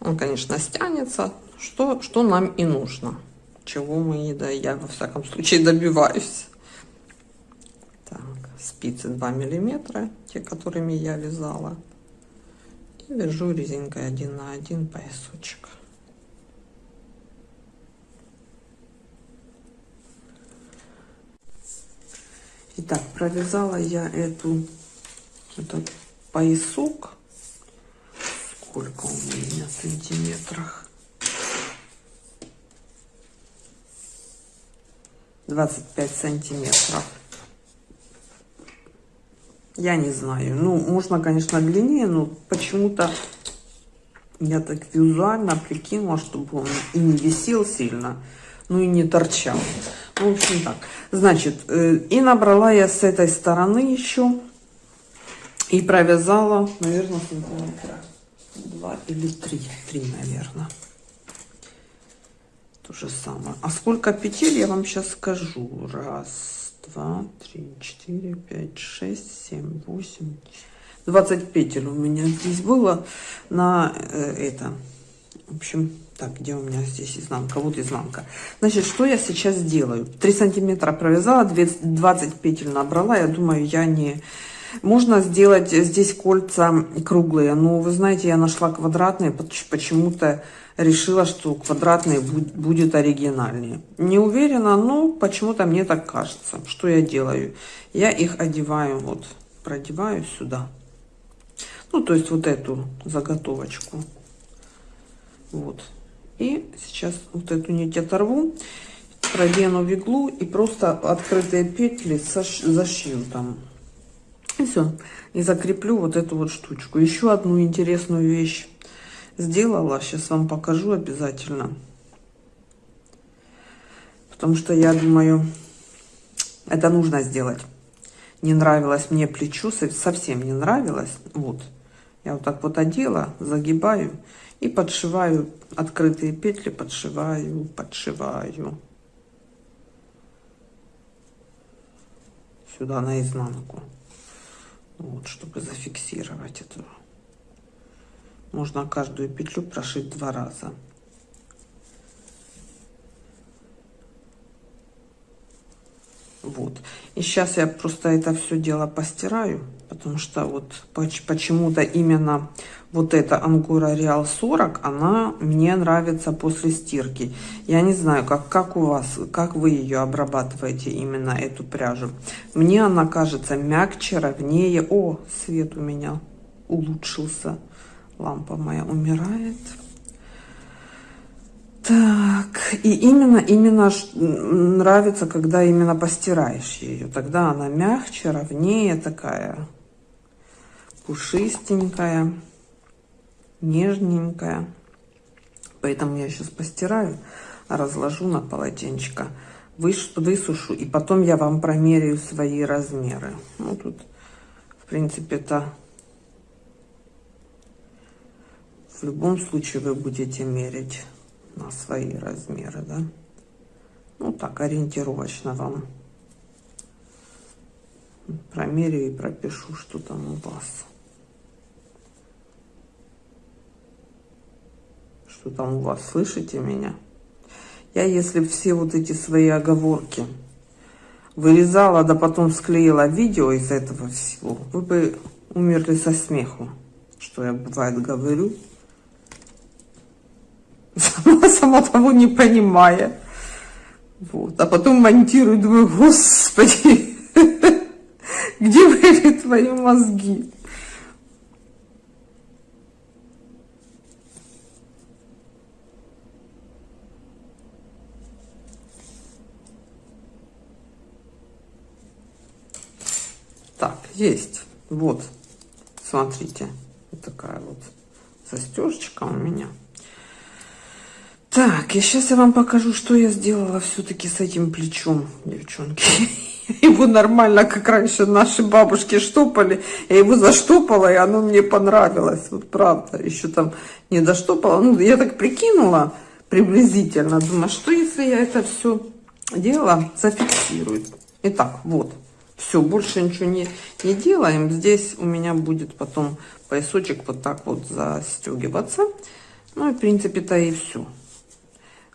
Speaker 1: Он конечно стянется. Что что нам и нужно. Чего мы да я во всяком случае добиваюсь спицы 2 миллиметра те которыми я вязала. И вяжу резинкой 1 на 1 поясочек. Итак, провязала я эту этот поясок. Сколько у меня в сантиметрах? 25 сантиметров я не знаю. Ну, можно, конечно, длиннее, но почему-то я так визуально прикинула, чтобы он и не висел сильно, ну и не торчал. Ну, в общем так. Значит, э, и набрала я с этой стороны еще и провязала, наверное, сантиметра два или три. Три, наверное. То же самое. А сколько петель, я вам сейчас скажу. Раз, два, три, четыре, пять, шесть, семь, восемь, двадцать петель у меня здесь было на э, это. В общем, так, где у меня здесь изнанка? Вот изнанка. Значит, что я сейчас делаю? 3 сантиметра провязала, 20 петель набрала. Я думаю, я не... Можно сделать здесь кольца круглые, но вы знаете, я нашла квадратные, почему-то решила, что квадратный будет оригинальнее. Не уверена, но почему-то мне так кажется. Что я делаю? Я их одеваю, вот, продеваю сюда. Ну, то есть вот эту заготовочку. Вот. И сейчас вот эту нить оторву, продену в иглу и просто открытые петли зашью там. И все. И закреплю вот эту вот штучку. Еще одну интересную вещь сделала. Сейчас вам покажу обязательно. Потому что я думаю, это нужно сделать. Не нравилось мне плечо, совсем не нравилось. Вот. Я вот так вот одела, загибаю и подшиваю открытые петли, подшиваю, подшиваю. Сюда наизнанку. Вот, чтобы зафиксировать эту можно каждую петлю прошить два раза. Вот. И сейчас я просто это все дело постираю потому что вот почему-то именно вот эта ангура реал 40 она мне нравится после стирки. Я не знаю как как у вас как вы ее обрабатываете именно эту пряжу. Мне она кажется мягче ровнее. О свет у меня улучшился лампа моя умирает так И именно, именно нравится, когда именно постираешь ее. Тогда она мягче, ровнее такая, пушистенькая, нежненькая. Поэтому я сейчас постираю, разложу на полотенчика, высушу, и потом я вам промеряю свои размеры. Ну, тут, в принципе, это в любом случае вы будете мерить на свои размеры, да? Ну, так, ориентировочно вам промерю и пропишу, что там у вас. Что там у вас, слышите меня? Я, если все вот эти свои оговорки вырезала, да потом склеила видео из этого всего, вы бы умерли со смеху, что я бывает говорю сама, сама того не понимая. Вот. А потом монтирую, думаю, господи, [laughs] где были твои мозги? Так, есть. Вот, смотрите, вот такая вот застежечка у меня. Так, и сейчас я вам покажу, что я сделала все-таки с этим плечом, девчонки. [laughs] Его нормально, как раньше наши бабушки штопали. Я его заштопала, и оно мне понравилось. Вот правда, еще там не доштопала. Ну, я так прикинула приблизительно. Думаю, что если я это все дело зафиксирую. Итак, вот. Все, больше ничего не, не делаем. Здесь у меня будет потом поясочек вот так вот застегиваться. Ну и в принципе-то и все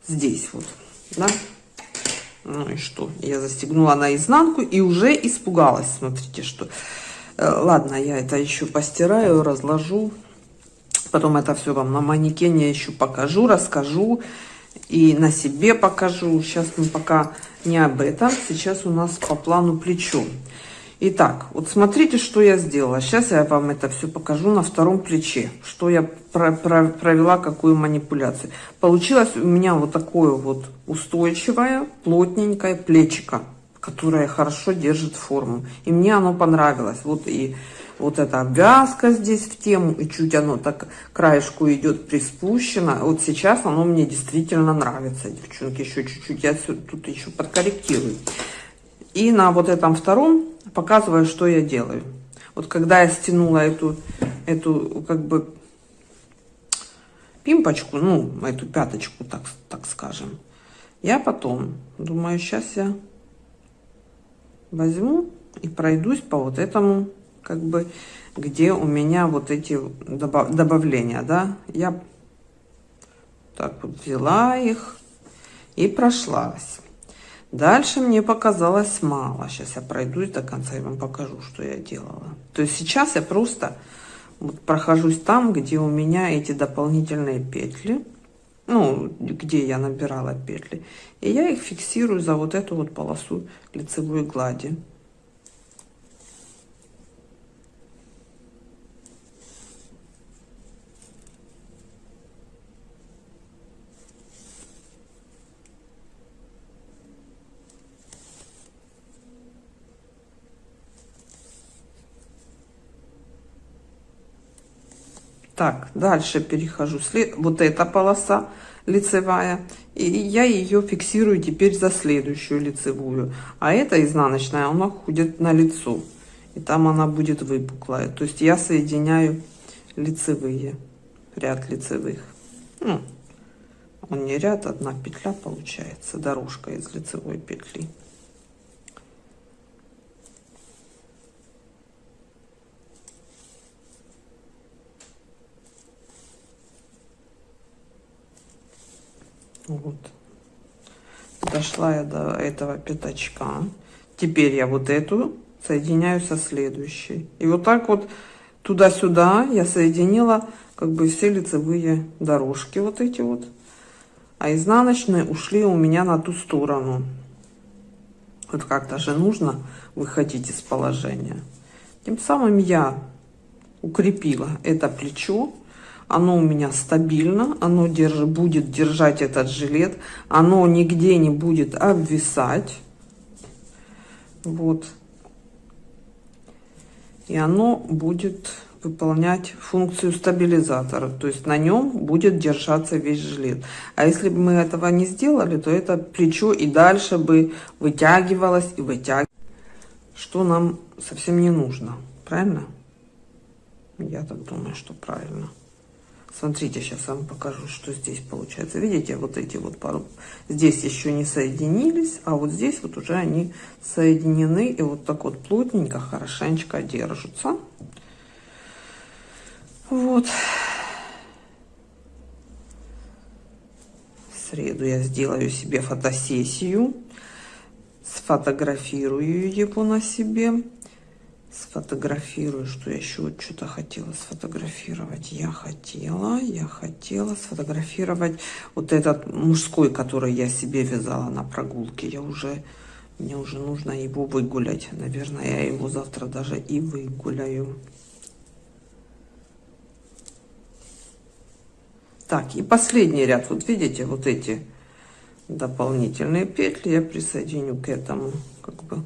Speaker 1: здесь вот, да. Ну и что? Я застегнула наизнанку и уже испугалась. Смотрите, что... Э, ладно, я это еще постираю, разложу. Потом это все вам на манекене еще покажу, расскажу. И на себе покажу. Сейчас мы пока не об этом. Сейчас у нас по плану плечо. Итак, вот смотрите, что я сделала. Сейчас я вам это все покажу на втором плече. Что я про про провела, какую манипуляцию. Получилось у меня вот такое вот устойчивое, плотненькое плечико, которое хорошо держит форму. И мне оно понравилось. Вот и вот эта обвязка здесь в тему, и чуть оно так краешку идет приспущено. Вот сейчас оно мне действительно нравится, девчонки. Еще чуть-чуть я тут еще подкорректирую. И на вот этом втором показываю, что я делаю. Вот когда я стянула эту, эту как бы пимпочку, ну, эту пяточку, так, так скажем, я потом думаю, сейчас я возьму и пройдусь по вот этому, как бы, где у меня вот эти добав добавления, да, я так вот взяла их и прошлась. Дальше мне показалось мало. Сейчас я пройдусь до конца и вам покажу, что я делала. То есть сейчас я просто вот прохожусь там, где у меня эти дополнительные петли. Ну, где я набирала петли. И я их фиксирую за вот эту вот полосу лицевой глади. Так, дальше перехожу. Вот эта полоса лицевая. И я ее фиксирую теперь за следующую лицевую. А эта изнаночная, она ходит на лицо. И там она будет выпуклая. То есть я соединяю лицевые, ряд лицевых. Ну, он не ряд, одна петля получается, дорожка из лицевой петли. Вот. Дошла я до этого пятачка. Теперь я вот эту соединяю со следующей. И вот так вот туда-сюда я соединила как бы все лицевые дорожки вот эти вот. А изнаночные ушли у меня на ту сторону. Вот как-то же нужно выходить из положения. Тем самым я укрепила это плечо оно у меня стабильно, оно держит, будет держать этот жилет, оно нигде не будет обвисать. Вот. И оно будет выполнять функцию стабилизатора, то есть на нем будет держаться весь жилет. А если бы мы этого не сделали, то это плечо и дальше бы вытягивалось и вытягивалось, что нам совсем не нужно, правильно? Я так думаю, что правильно. Смотрите, сейчас вам покажу, что здесь получается. Видите, вот эти вот пару здесь еще не соединились, а вот здесь вот уже они соединены и вот так вот плотненько, хорошенечко держатся. Вот. В среду я сделаю себе фотосессию, сфотографирую его на себе сфотографирую, что я еще вот что-то хотела сфотографировать. Я хотела, я хотела сфотографировать вот этот мужской, который я себе вязала на прогулке. Я уже, мне уже нужно его выгулять. Наверное, я его завтра даже и выгуляю. Так, и последний ряд. Вот видите, вот эти дополнительные петли я присоединю к этому, как бы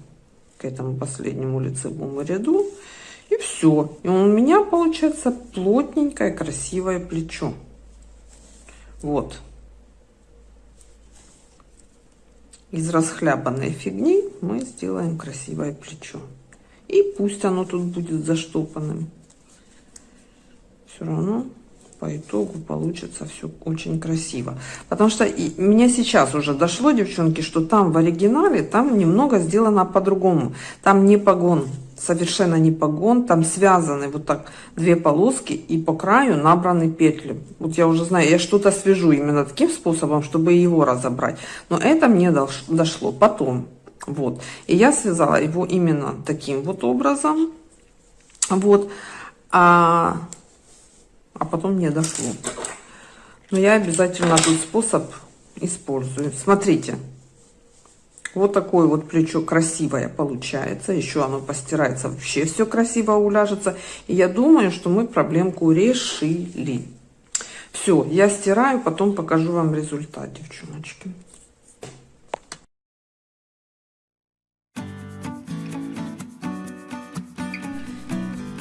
Speaker 1: к этому последнему лицевому ряду. И все. И у меня получается плотненькое, красивое плечо. Вот. Из расхлябанной фигни мы сделаем красивое плечо. И пусть оно тут будет заштопанным. Все равно по итогу получится все очень красиво. Потому что и, мне сейчас уже дошло, девчонки, что там в оригинале, там немного сделано по-другому. Там не погон, совершенно не погон, там связаны вот так две полоски и по краю набраны петли. Вот я уже знаю, я что-то свяжу именно таким способом, чтобы его разобрать. Но это мне дошло потом. Вот. И я связала его именно таким вот образом. Вот. А а потом не дошло. Но я обязательно этот способ использую. Смотрите, вот такое вот плечо красивое получается. Еще оно постирается, вообще все красиво уляжется. И я думаю, что мы проблемку решили. Все, я стираю, потом покажу вам результат, девчоночки.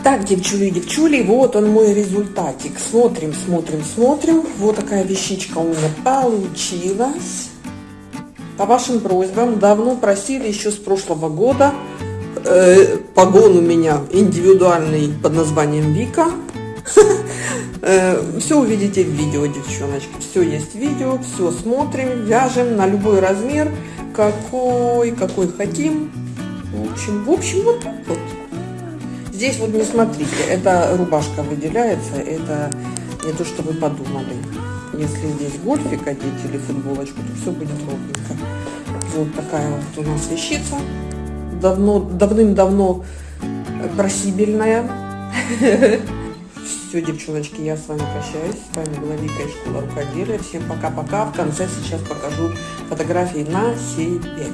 Speaker 1: Так, девчули, девчули, вот он мой результатик. Смотрим, смотрим, смотрим. Вот такая вещичка у меня получилась. По вашим просьбам, давно просили еще с прошлого года. Э, погон у меня индивидуальный под названием Вика. [laughs] Э, все увидите в видео, девчоночки. Все есть видео, все смотрим, вяжем на любой размер, какой, какой хотим. В общем, в общем, вот так вот. Здесь вот не смотрите, это рубашка выделяется, это не то, что вы подумали. Если здесь гольфик одеть или футболочку, то все будет ровненько. Вот такая вот у нас вещица. Давно, давным-давно просибельная. Все, девчоночки, я с вами прощаюсь. С вами была Вика из школы рукоделия. Всем пока-пока. В конце сейчас покажу фотографии на себе.